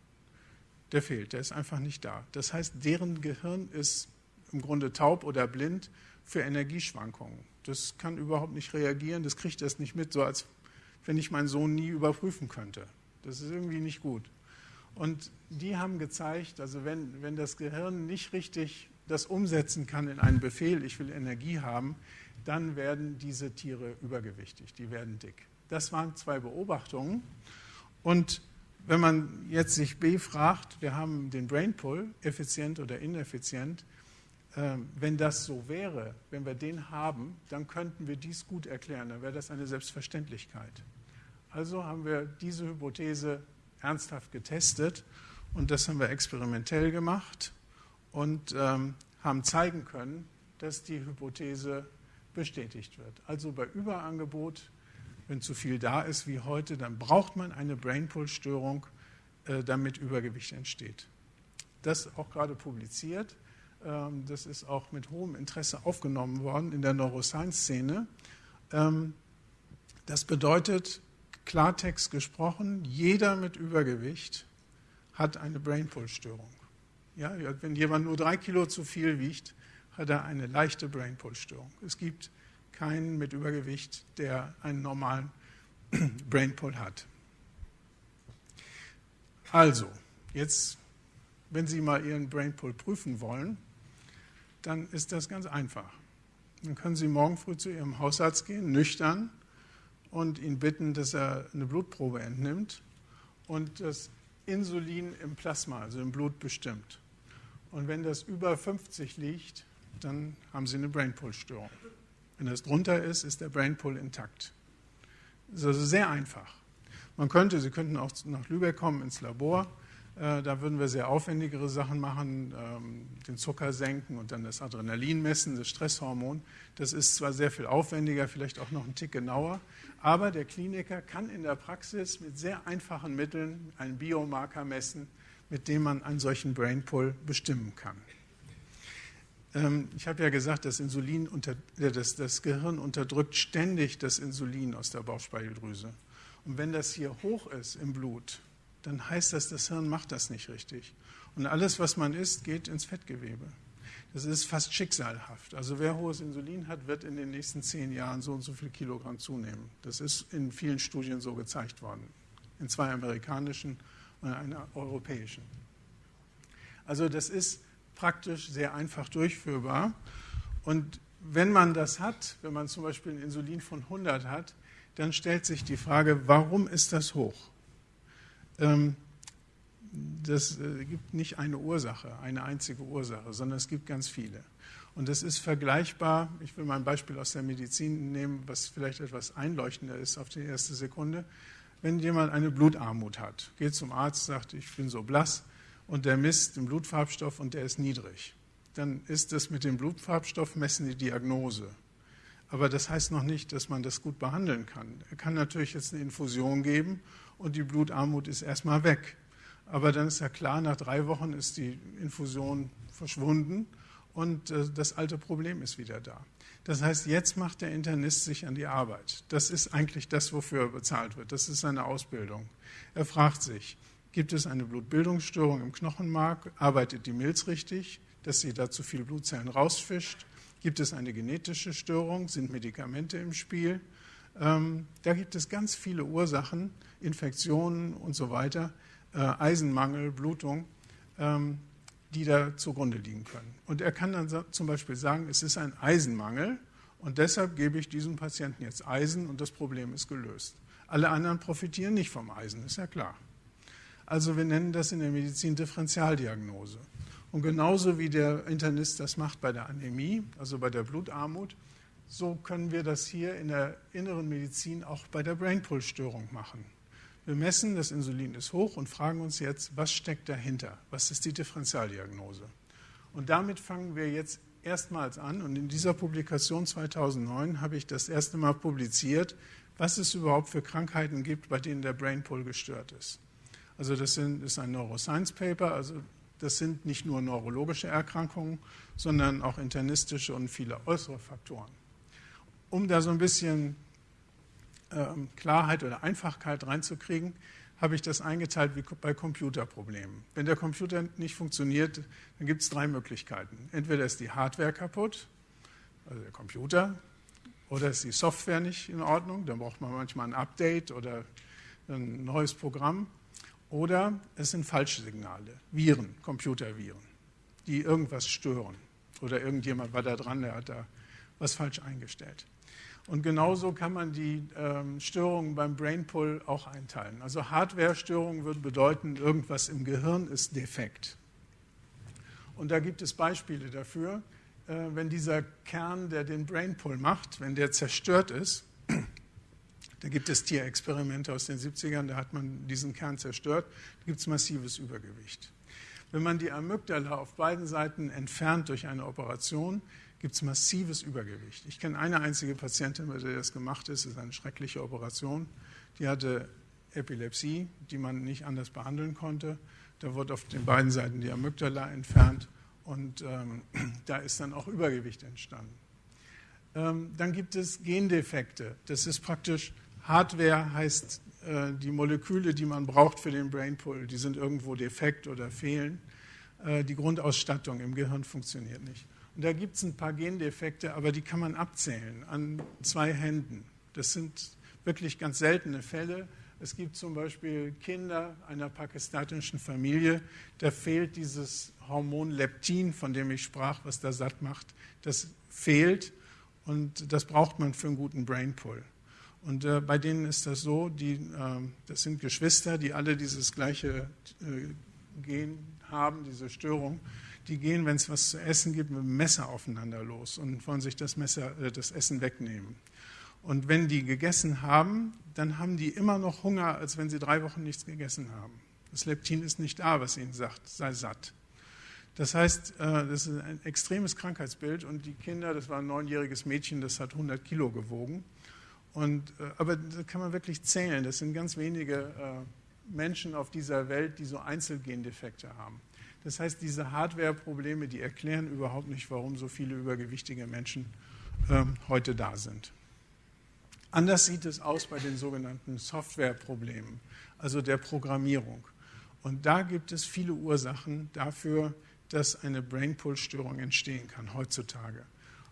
Der fehlt, der ist einfach nicht da. Das heißt, deren Gehirn ist im Grunde taub oder blind für Energieschwankungen. Das kann überhaupt nicht reagieren, das kriegt es nicht mit, so als wenn ich meinen Sohn nie überprüfen könnte. Das ist irgendwie nicht gut. Und die haben gezeigt, also wenn, wenn das Gehirn nicht richtig das umsetzen kann in einen Befehl, ich will Energie haben, dann werden diese Tiere übergewichtig, die werden dick. Das waren zwei Beobachtungen. Und wenn man jetzt sich B fragt, wir haben den Brain Pull, effizient oder ineffizient, äh, wenn das so wäre, wenn wir den haben, dann könnten wir dies gut erklären, dann wäre das eine Selbstverständlichkeit. Also haben wir diese Hypothese ernsthaft getestet und das haben wir experimentell gemacht und ähm, haben zeigen können, dass die Hypothese bestätigt wird. Also bei Überangebot, wenn zu viel da ist wie heute, dann braucht man eine Brainpool-Störung, äh, damit Übergewicht entsteht. Das auch gerade publiziert. Ähm, das ist auch mit hohem Interesse aufgenommen worden in der Neuroscience-Szene. Ähm, das bedeutet, Klartext gesprochen, jeder mit Übergewicht hat eine Brainpool-Störung. Ja, wenn jemand nur drei Kilo zu viel wiegt, hat er eine leichte Brainpool-Störung. Es gibt keinen mit Übergewicht, der einen normalen [CLEARS THROAT] Brainpool hat. Also, jetzt, wenn Sie mal Ihren Brainpool prüfen wollen, dann ist das ganz einfach. Dann können Sie morgen früh zu Ihrem Hausarzt gehen, nüchtern, und ihn bitten, dass er eine Blutprobe entnimmt und das Insulin im Plasma, also im Blut, bestimmt. Und wenn das über 50 liegt, dann haben Sie eine Brainpool-Störung. Wenn das drunter ist, ist der Brainpool intakt. Das ist also sehr einfach. Man könnte, Sie könnten auch nach Lübeck kommen ins Labor da würden wir sehr aufwendigere Sachen machen, ähm, den Zucker senken und dann das Adrenalin messen, das Stresshormon. Das ist zwar sehr viel aufwendiger, vielleicht auch noch einen Tick genauer, aber der Kliniker kann in der Praxis mit sehr einfachen Mitteln einen Biomarker messen, mit dem man einen solchen Brainpull bestimmen kann. Ähm, ich habe ja gesagt, das, Insulin unter, äh, das, das Gehirn unterdrückt ständig das Insulin aus der Bauchspeicheldrüse. Und wenn das hier hoch ist im Blut, dann heißt das, das Hirn macht das nicht richtig. Und alles, was man isst, geht ins Fettgewebe. Das ist fast schicksalhaft. Also wer hohes Insulin hat, wird in den nächsten zehn Jahren so und so viel Kilogramm zunehmen. Das ist in vielen Studien so gezeigt worden. In zwei amerikanischen und einer europäischen. Also das ist praktisch sehr einfach durchführbar. Und wenn man das hat, wenn man zum Beispiel ein Insulin von 100 hat, dann stellt sich die Frage, warum ist das hoch? Ähm, das äh, gibt nicht eine Ursache, eine einzige Ursache, sondern es gibt ganz viele. Und das ist vergleichbar, ich will mal ein Beispiel aus der Medizin nehmen, was vielleicht etwas einleuchtender ist auf die erste Sekunde. Wenn jemand eine Blutarmut hat, geht zum Arzt, sagt, ich bin so blass und der misst den Blutfarbstoff und der ist niedrig, dann ist das mit dem Blutfarbstoff messen die Diagnose. Aber das heißt noch nicht, dass man das gut behandeln kann. Er kann natürlich jetzt eine Infusion geben und die Blutarmut ist erstmal weg. Aber dann ist ja klar, nach drei Wochen ist die Infusion verschwunden und äh, das alte Problem ist wieder da. Das heißt, jetzt macht der Internist sich an die Arbeit. Das ist eigentlich das, wofür er bezahlt wird. Das ist seine Ausbildung. Er fragt sich, gibt es eine Blutbildungsstörung im Knochenmark? Arbeitet die Milz richtig, dass sie da zu viel Blutzellen rausfischt? Gibt es eine genetische Störung? Sind Medikamente im Spiel? Ähm, da gibt es ganz viele Ursachen, Infektionen und so weiter, äh, Eisenmangel, Blutung, ähm, die da zugrunde liegen können. Und er kann dann zum Beispiel sagen, es ist ein Eisenmangel und deshalb gebe ich diesem Patienten jetzt Eisen und das Problem ist gelöst. Alle anderen profitieren nicht vom Eisen, ist ja klar. Also wir nennen das in der Medizin Differentialdiagnose. Und genauso wie der Internist das macht bei der Anämie, also bei der Blutarmut, so können wir das hier in der inneren Medizin auch bei der Brainpool-Störung machen. Wir messen, das Insulin ist hoch und fragen uns jetzt, was steckt dahinter? Was ist die Differentialdiagnose? Und damit fangen wir jetzt erstmals an. Und in dieser Publikation 2009 habe ich das erste Mal publiziert, was es überhaupt für Krankheiten gibt, bei denen der Brainpool gestört ist. Also das ist ein Neuroscience Paper, also das sind nicht nur neurologische Erkrankungen, sondern auch internistische und viele äußere Faktoren. Um da so ein bisschen Klarheit oder Einfachkeit reinzukriegen, habe ich das eingeteilt wie bei Computerproblemen. Wenn der Computer nicht funktioniert, dann gibt es drei Möglichkeiten. Entweder ist die Hardware kaputt, also der Computer, Oder ist die Software nicht in Ordnung, dann braucht man manchmal ein Update oder ein neues Programm. Oder es sind falsche Signale, Viren, Computerviren, die irgendwas stören. Oder irgendjemand war da dran, der hat da was falsch eingestellt. Und genauso kann man die ähm, Störungen beim Brainpull auch einteilen. Also Hardware-Störungen würde bedeuten, irgendwas im Gehirn ist defekt. Und da gibt es Beispiele dafür. Äh, wenn dieser Kern, der den Brainpull macht, wenn der zerstört ist, da gibt es Tierexperimente aus den 70ern, da hat man diesen Kern zerstört, da gibt es massives Übergewicht. Wenn man die Amygdala auf beiden Seiten entfernt durch eine Operation, gibt es massives Übergewicht. Ich kenne eine einzige Patientin, bei der das gemacht ist, das ist eine schreckliche Operation. Die hatte Epilepsie, die man nicht anders behandeln konnte. Da wurde auf den beiden Seiten die Amygdala entfernt und ähm, [CLEARS THROAT] da ist dann auch Übergewicht entstanden. Ähm, dann gibt es Gendefekte. Das ist praktisch Hardware, heißt äh, die Moleküle, die man braucht für den Brainpull, die sind irgendwo defekt oder fehlen. Äh, die Grundausstattung im Gehirn funktioniert nicht. Und da gibt es ein paar Gendefekte, aber die kann man abzählen an zwei Händen. Das sind wirklich ganz seltene Fälle. Es gibt zum Beispiel Kinder einer pakistanischen Familie, da fehlt dieses Hormon Leptin, von dem ich sprach, was da satt macht. Das fehlt und das braucht man für einen guten Brainpull. Und äh, bei denen ist das so, die, äh, das sind Geschwister, die alle dieses gleiche äh, Gen haben, diese Störung die gehen, wenn es was zu essen gibt, mit dem Messer aufeinander los und wollen sich das, Messer, äh, das Essen wegnehmen. Und wenn die gegessen haben, dann haben die immer noch Hunger, als wenn sie drei Wochen nichts gegessen haben. Das Leptin ist nicht da, was ihnen sagt, sei satt. Das heißt, äh, das ist ein extremes Krankheitsbild und die Kinder, das war ein neunjähriges Mädchen, das hat 100 Kilo gewogen. Und, äh, aber da kann man wirklich zählen. Das sind ganz wenige Menschen auf dieser Welt, die so Einzelgendefekte haben. Das heißt, diese Hardware-Probleme, die erklären überhaupt nicht, warum so viele übergewichtige Menschen ähm, heute da sind. Anders sieht es aus bei den sogenannten Software-Problemen, also der Programmierung. Und da gibt es viele Ursachen dafür, dass eine Brainpull-Störung entstehen kann heutzutage.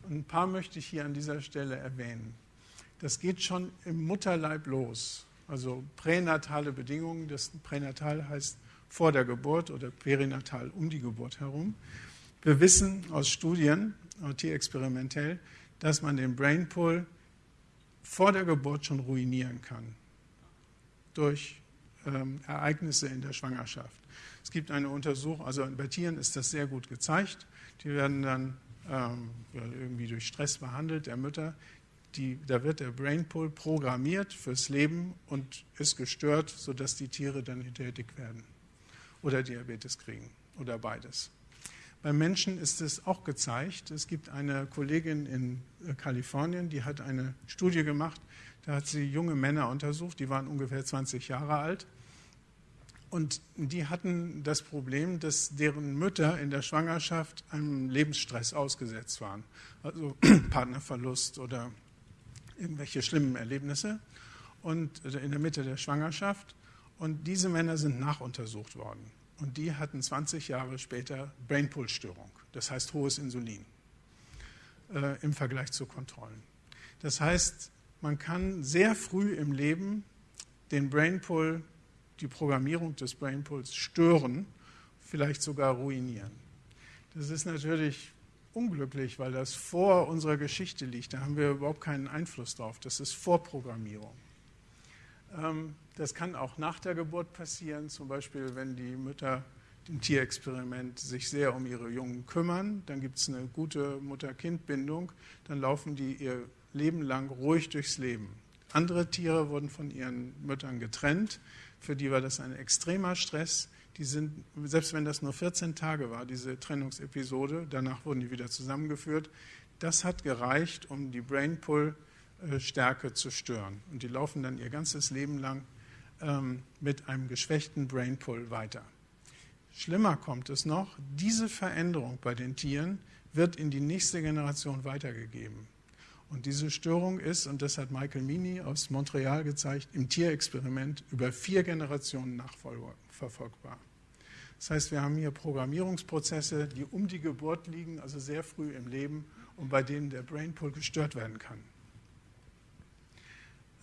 Und ein paar möchte ich hier an dieser Stelle erwähnen. Das geht schon im Mutterleib los, also pränatale Bedingungen. Das Pränatal heißt vor der Geburt oder perinatal um die Geburt herum. Wir wissen aus Studien, experimentell, dass man den Brainpool vor der Geburt schon ruinieren kann durch ähm, Ereignisse in der Schwangerschaft. Es gibt eine Untersuchung, also bei Tieren ist das sehr gut gezeigt. Die werden dann ähm, irgendwie durch Stress behandelt, der Mütter. Die, da wird der Brainpool programmiert fürs Leben und ist gestört, sodass die Tiere dann hinterher dick werden oder Diabetes kriegen oder beides. Beim Menschen ist es auch gezeigt. Es gibt eine Kollegin in äh, Kalifornien, die hat eine Studie gemacht. Da hat sie junge Männer untersucht, die waren ungefähr 20 Jahre alt. Und die hatten das Problem, dass deren Mütter in der Schwangerschaft einem Lebensstress ausgesetzt waren. Also [CLEARS THROAT] Partnerverlust oder irgendwelche schlimmen Erlebnisse. Und äh, in der Mitte der Schwangerschaft. Und diese Männer sind nachuntersucht worden. Und die hatten 20 Jahre später Brainpull-Störung, das heißt hohes Insulin äh, im Vergleich zu Kontrollen. Das heißt, man kann sehr früh im Leben den Brainpull, die Programmierung des Brainpulls stören, vielleicht sogar ruinieren. Das ist natürlich unglücklich, weil das vor unserer Geschichte liegt. Da haben wir überhaupt keinen Einfluss drauf. Das ist Vorprogrammierung. Ähm, das kann auch nach der Geburt passieren, zum Beispiel wenn die Mütter im Tierexperiment sich sehr um ihre Jungen kümmern, dann gibt es eine gute Mutter-Kind-Bindung, dann laufen die ihr Leben lang ruhig durchs Leben. Andere Tiere wurden von ihren Müttern getrennt, für die war das ein extremer Stress. Die sind, selbst wenn das nur 14 Tage war, diese Trennungsepisode, danach wurden die wieder zusammengeführt, das hat gereicht, um die Brainpull äh, zu stören. Und die laufen dann ihr ganzes Leben lang ähm, mit einem geschwächten Brainpull weiter. Schlimmer kommt es noch, diese Veränderung bei den Tieren wird in die nächste Generation weitergegeben. Und diese Störung ist, und das hat Michael Mini aus Montreal gezeigt, im Tierexperiment über vier Generationen nachverfolgbar. Das heißt, wir haben hier Programmierungsprozesse, die um die Geburt liegen, also sehr früh im Leben und bei denen der Brainpool gestört werden kann.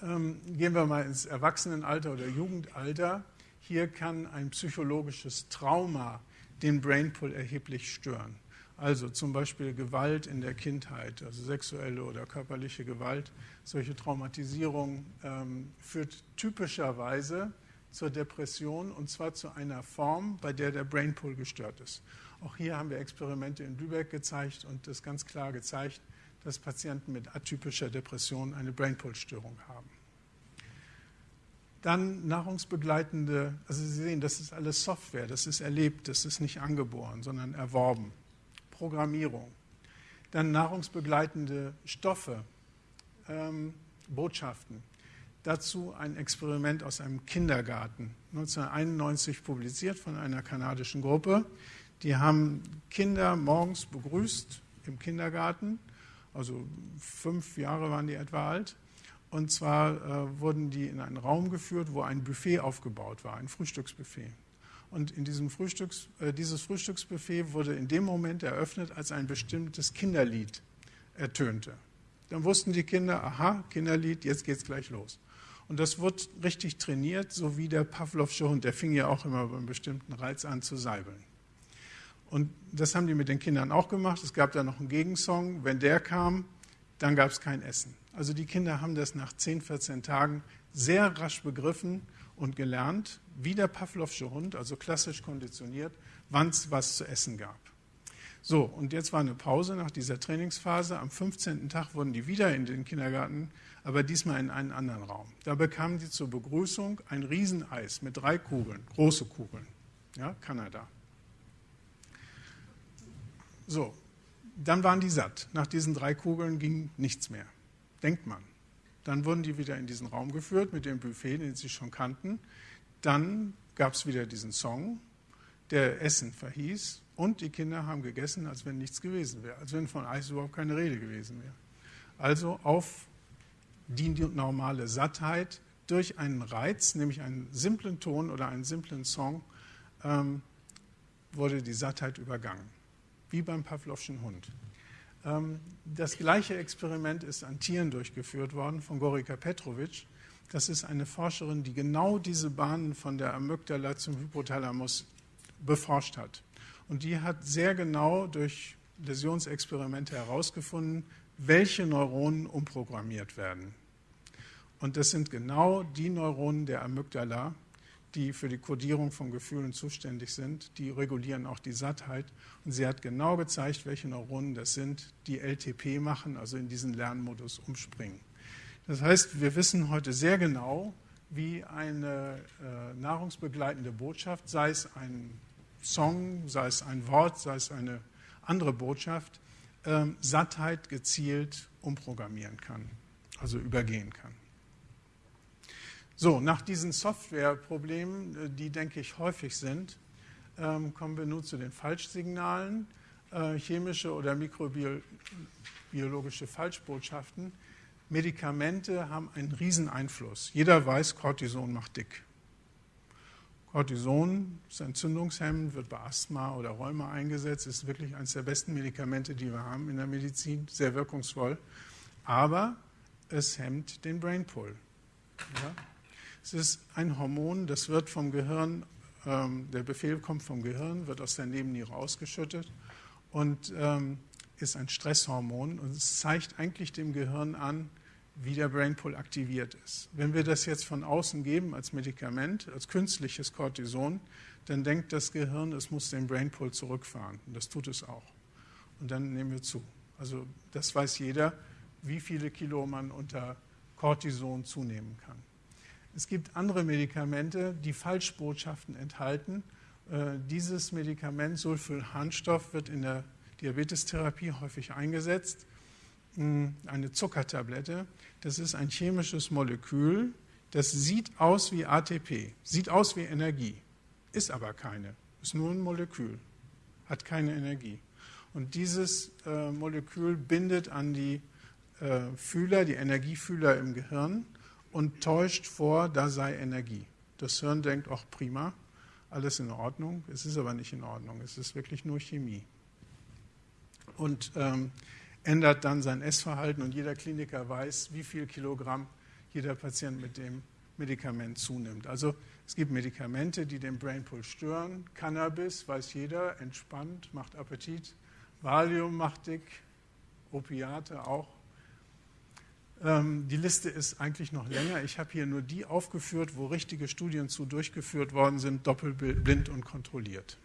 Ähm, gehen wir mal ins Erwachsenenalter oder Jugendalter. Hier kann ein psychologisches Trauma den Brainpool erheblich stören. Also zum Beispiel Gewalt in der Kindheit, also sexuelle oder körperliche Gewalt. Solche Traumatisierung ähm, führt typischerweise zur Depression und zwar zu einer Form, bei der der Brainpool gestört ist. Auch hier haben wir Experimente in Lübeck gezeigt und das ganz klar gezeigt, dass Patienten mit atypischer Depression eine Brainpool-Störung haben. Dann nahrungsbegleitende, also Sie sehen, das ist alles Software, das ist erlebt, das ist nicht angeboren, sondern erworben. Programmierung. Dann nahrungsbegleitende Stoffe, ähm, Botschaften. Dazu ein Experiment aus einem Kindergarten, 1991 publiziert von einer kanadischen Gruppe. Die haben Kinder morgens begrüßt im Kindergarten, also fünf Jahre waren die etwa alt. Und zwar äh, wurden die in einen Raum geführt, wo ein Buffet aufgebaut war, ein Frühstücksbuffet. Und in diesem Frühstücks, äh, dieses Frühstücksbuffet wurde in dem Moment eröffnet, als ein bestimmtes Kinderlied ertönte. Dann wussten die Kinder, aha, Kinderlied, jetzt geht's gleich los. Und das wird richtig trainiert, so wie der Pavlovsche Hund. Der fing ja auch immer bei einem bestimmten Reiz an zu seibeln. Und das haben die mit den Kindern auch gemacht. Es gab da noch einen Gegensong. Wenn der kam, dann gab es kein Essen. Also die Kinder haben das nach 10, 14 Tagen sehr rasch begriffen und gelernt, wie der Pavlovsche Hund, also klassisch konditioniert, wann es was zu essen gab. So, und jetzt war eine Pause nach dieser Trainingsphase. Am 15. Tag wurden die wieder in den Kindergarten, aber diesmal in einen anderen Raum. Da bekamen die zur Begrüßung ein Rieseneis mit drei Kugeln, große Kugeln. Ja, Kanada. So, dann waren die satt. Nach diesen drei Kugeln ging nichts mehr. Denkt man. Dann wurden die wieder in diesen Raum geführt mit dem Buffet, den sie schon kannten. Dann gab es wieder diesen Song, der Essen verhieß. Und die Kinder haben gegessen, als wenn nichts gewesen wäre, als wenn von Eis überhaupt keine Rede gewesen wäre. Also auf die normale Sattheit durch einen Reiz, nämlich einen simplen Ton oder einen simplen Song, ähm, wurde die Sattheit übergangen, wie beim Pavlovschen Hund. Ähm, das gleiche Experiment ist an Tieren durchgeführt worden von Gorika Petrovic. Das ist eine Forscherin, die genau diese Bahnen von der Amygdala zum Hypothalamus beforscht hat. Und die hat sehr genau durch Läsionsexperimente herausgefunden, welche Neuronen umprogrammiert werden. Und das sind genau die Neuronen der Amygdala, die für die Kodierung von Gefühlen zuständig sind. Die regulieren auch die Sattheit. Und sie hat genau gezeigt, welche Neuronen das sind, die LTP machen, also in diesen Lernmodus umspringen. Das heißt, wir wissen heute sehr genau, wie eine äh, nahrungsbegleitende Botschaft, sei es ein Song, sei es ein Wort, sei es eine andere Botschaft, äh, Sattheit gezielt umprogrammieren kann, also übergehen kann. So, nach diesen Softwareproblemen, äh, die, denke ich, häufig sind, ähm, kommen wir nun zu den Falschsignalen, äh, chemische oder mikrobiologische Falschbotschaften. Medikamente haben einen riesen Einfluss. Jeder weiß, Cortison macht dick. Cortison ist entzündungshemmend, wird bei Asthma oder Rheuma eingesetzt, ist wirklich eines der besten Medikamente, die wir haben in der Medizin, sehr wirkungsvoll. Aber es hemmt den Brainpull. Ja? Es ist ein Hormon, das wird vom Gehirn, ähm, der Befehl kommt vom Gehirn, wird aus der Nebenniere ausgeschüttet und ähm, ist ein Stresshormon und es zeigt eigentlich dem Gehirn an, wie der Brainpool aktiviert ist. Wenn wir das jetzt von außen geben als Medikament, als künstliches Cortison, dann denkt das Gehirn, es muss den Brainpool zurückfahren. Und das tut es auch. Und dann nehmen wir zu. Also das weiß jeder, wie viele Kilo man unter Cortison zunehmen kann. Es gibt andere Medikamente, die Falschbotschaften enthalten. Äh, dieses Medikament, Sulfylharnstoff, wird in der Diabetestherapie häufig eingesetzt. Hm, eine Zuckertablette, das ist ein chemisches Molekül, das sieht aus wie ATP, sieht aus wie Energie, ist aber keine, ist nur ein Molekül, hat keine Energie. Und dieses äh, Molekül bindet an die äh, Fühler, die Energiefühler im Gehirn und täuscht vor, da sei Energie. Das Hirn denkt, ach prima, alles in Ordnung. Es ist aber nicht in Ordnung. Es ist wirklich nur Chemie. Und ähm, ändert dann sein Essverhalten und jeder Kliniker weiß, wie viel Kilogramm jeder Patient mit dem Medikament zunimmt. Also es gibt Medikamente, die den Brainpool stören. Cannabis, weiß jeder, entspannt, macht Appetit. Valium macht dick, Opiate auch. Ähm, die Liste ist eigentlich noch länger. Ich habe hier nur die aufgeführt, wo richtige Studien zu durchgeführt worden sind, doppelblind und kontrolliert.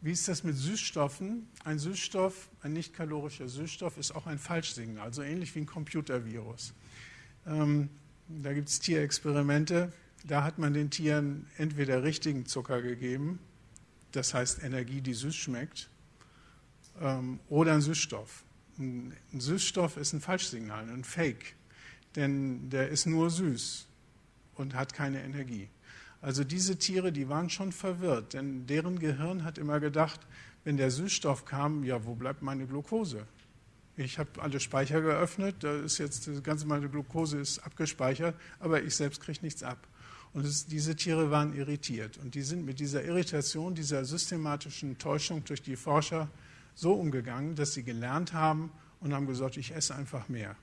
Wie ist das mit Süßstoffen? Ein Süßstoff, ein nicht kalorischer Süßstoff, ist auch ein Falschsignal, also ähnlich wie ein Computervirus. Ähm, da gibt es Tierexperimente, da hat man den Tieren entweder richtigen Zucker gegeben, das heißt Energie, die süß schmeckt, ähm, oder einen Süßstoff. Ein Süßstoff ist ein Falschsignal, ein Fake, denn der ist nur süß und hat keine Energie. Also diese Tiere, die waren schon verwirrt, denn deren Gehirn hat immer gedacht, wenn der Süßstoff kam, ja, wo bleibt meine Glucose? Ich habe alle Speicher geöffnet, da ist jetzt die ganze meine Glucose ist abgespeichert, aber ich selbst kriege nichts ab. Und es, diese Tiere waren irritiert und die sind mit dieser Irritation, dieser systematischen Täuschung durch die Forscher so umgegangen, dass sie gelernt haben und haben gesagt, ich esse einfach mehr.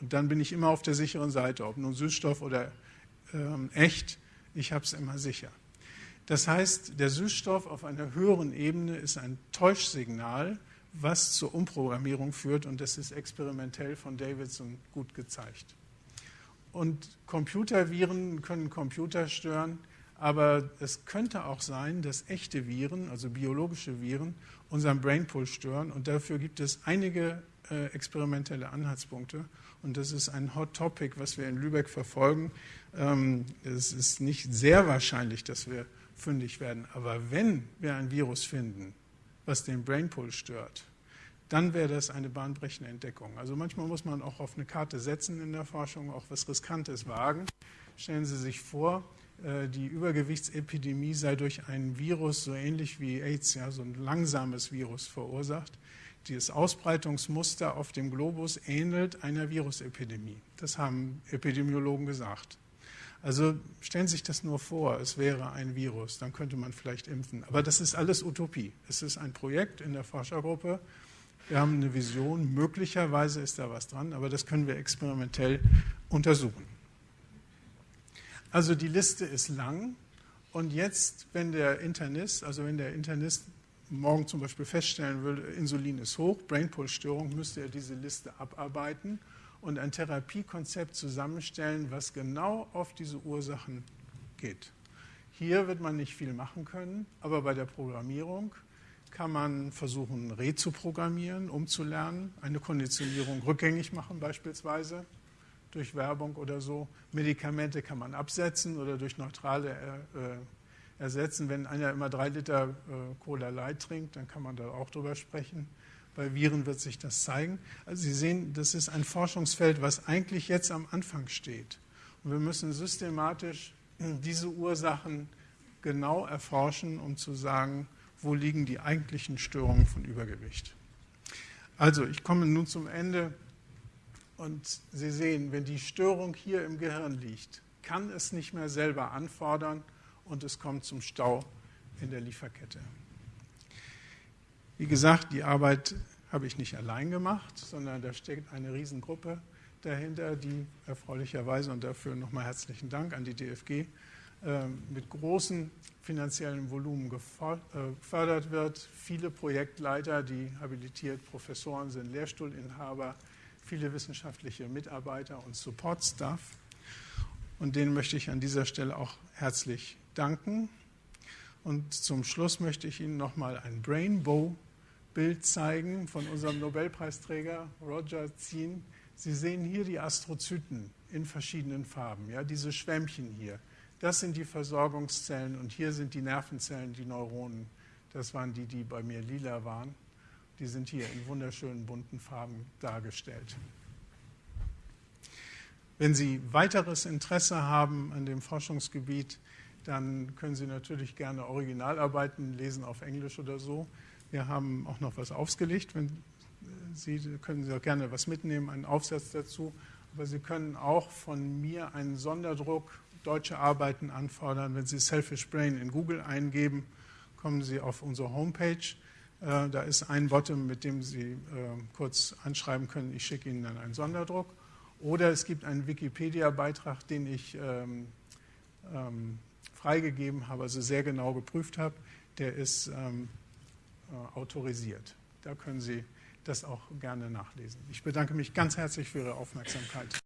Und dann bin ich immer auf der sicheren Seite, ob nun Süßstoff oder ähm, echt, ich habe es immer sicher. Das heißt, der Süßstoff auf einer höheren Ebene ist ein Täuschsignal, was zur Umprogrammierung führt und das ist experimentell von Davidson gut gezeigt. Und Computerviren können Computer stören, aber es könnte auch sein, dass echte Viren, also biologische Viren, unseren Brainpool stören und dafür gibt es einige äh, experimentelle Anhaltspunkte und das ist ein Hot Topic, was wir in Lübeck verfolgen. Ähm, es ist nicht sehr wahrscheinlich, dass wir fündig werden, aber wenn wir ein Virus finden, was den Brainpool stört, dann wäre das eine bahnbrechende Entdeckung. Also manchmal muss man auch auf eine Karte setzen in der Forschung, auch was Riskantes wagen. Stellen Sie sich vor, die Übergewichtsepidemie sei durch ein Virus so ähnlich wie AIDS, ja, so ein langsames Virus verursacht. Dieses Ausbreitungsmuster auf dem Globus ähnelt einer Virusepidemie. Das haben Epidemiologen gesagt. Also stellen Sie sich das nur vor, es wäre ein Virus, dann könnte man vielleicht impfen. Aber das ist alles Utopie. Es ist ein Projekt in der Forschergruppe. Wir haben eine Vision, möglicherweise ist da was dran, aber das können wir experimentell untersuchen. Also die Liste ist lang und jetzt, wenn der Internist, also wenn der Internist morgen zum Beispiel feststellen würde, Insulin ist hoch, Brainpool-Störung, müsste er diese Liste abarbeiten und ein Therapiekonzept zusammenstellen, was genau auf diese Ursachen geht. Hier wird man nicht viel machen können, aber bei der Programmierung kann man versuchen, Re zu programmieren, umzulernen, eine Konditionierung rückgängig machen beispielsweise durch Werbung oder so. Medikamente kann man absetzen oder durch neutrale äh, ersetzen. Wenn einer immer drei Liter äh, Cola Light trinkt, dann kann man da auch drüber sprechen. Bei Viren wird sich das zeigen. Also Sie sehen, das ist ein Forschungsfeld, was eigentlich jetzt am Anfang steht. Und wir müssen systematisch [CLEARS THROAT] diese Ursachen genau erforschen, um zu sagen, wo liegen die eigentlichen Störungen von Übergewicht. Also, ich komme nun zum Ende und Sie sehen, wenn die Störung hier im Gehirn liegt, kann es nicht mehr selber anfordern und es kommt zum Stau in der Lieferkette. Wie gesagt, die Arbeit habe ich nicht allein gemacht, sondern da steckt eine Riesengruppe dahinter, die erfreulicherweise und dafür nochmal herzlichen Dank an die DFG äh, mit großem finanziellen Volumen äh, gefördert wird. Viele Projektleiter, die habilitiert Professoren sind, Lehrstuhlinhaber, viele wissenschaftliche Mitarbeiter und Support-Staff. Und denen möchte ich an dieser Stelle auch herzlich danken. Und zum Schluss möchte ich Ihnen nochmal ein Brainbow-Bild zeigen von unserem Nobelpreisträger Roger Zien. Sie sehen hier die Astrozyten in verschiedenen Farben, ja, diese Schwämmchen hier. Das sind die Versorgungszellen und hier sind die Nervenzellen, die Neuronen. Das waren die, die bei mir lila waren. Die sind hier in wunderschönen bunten Farben dargestellt. Wenn Sie weiteres Interesse haben an dem Forschungsgebiet, dann können Sie natürlich gerne Originalarbeiten lesen auf Englisch oder so. Wir haben auch noch was aufgelegt. Wenn Sie können Sie auch gerne was mitnehmen, einen Aufsatz dazu. Aber Sie können auch von mir einen Sonderdruck deutsche Arbeiten anfordern. Wenn Sie Selfish Brain in Google eingeben, kommen Sie auf unsere Homepage. Äh, da ist ein Bottom, mit dem Sie äh, kurz anschreiben können, ich schicke Ihnen dann einen Sonderdruck. Oder es gibt einen Wikipedia-Beitrag, den ich ähm, ähm, freigegeben habe, also sehr genau geprüft habe. Der ist ähm, äh, autorisiert. Da können Sie das auch gerne nachlesen. Ich bedanke mich ganz herzlich für Ihre Aufmerksamkeit.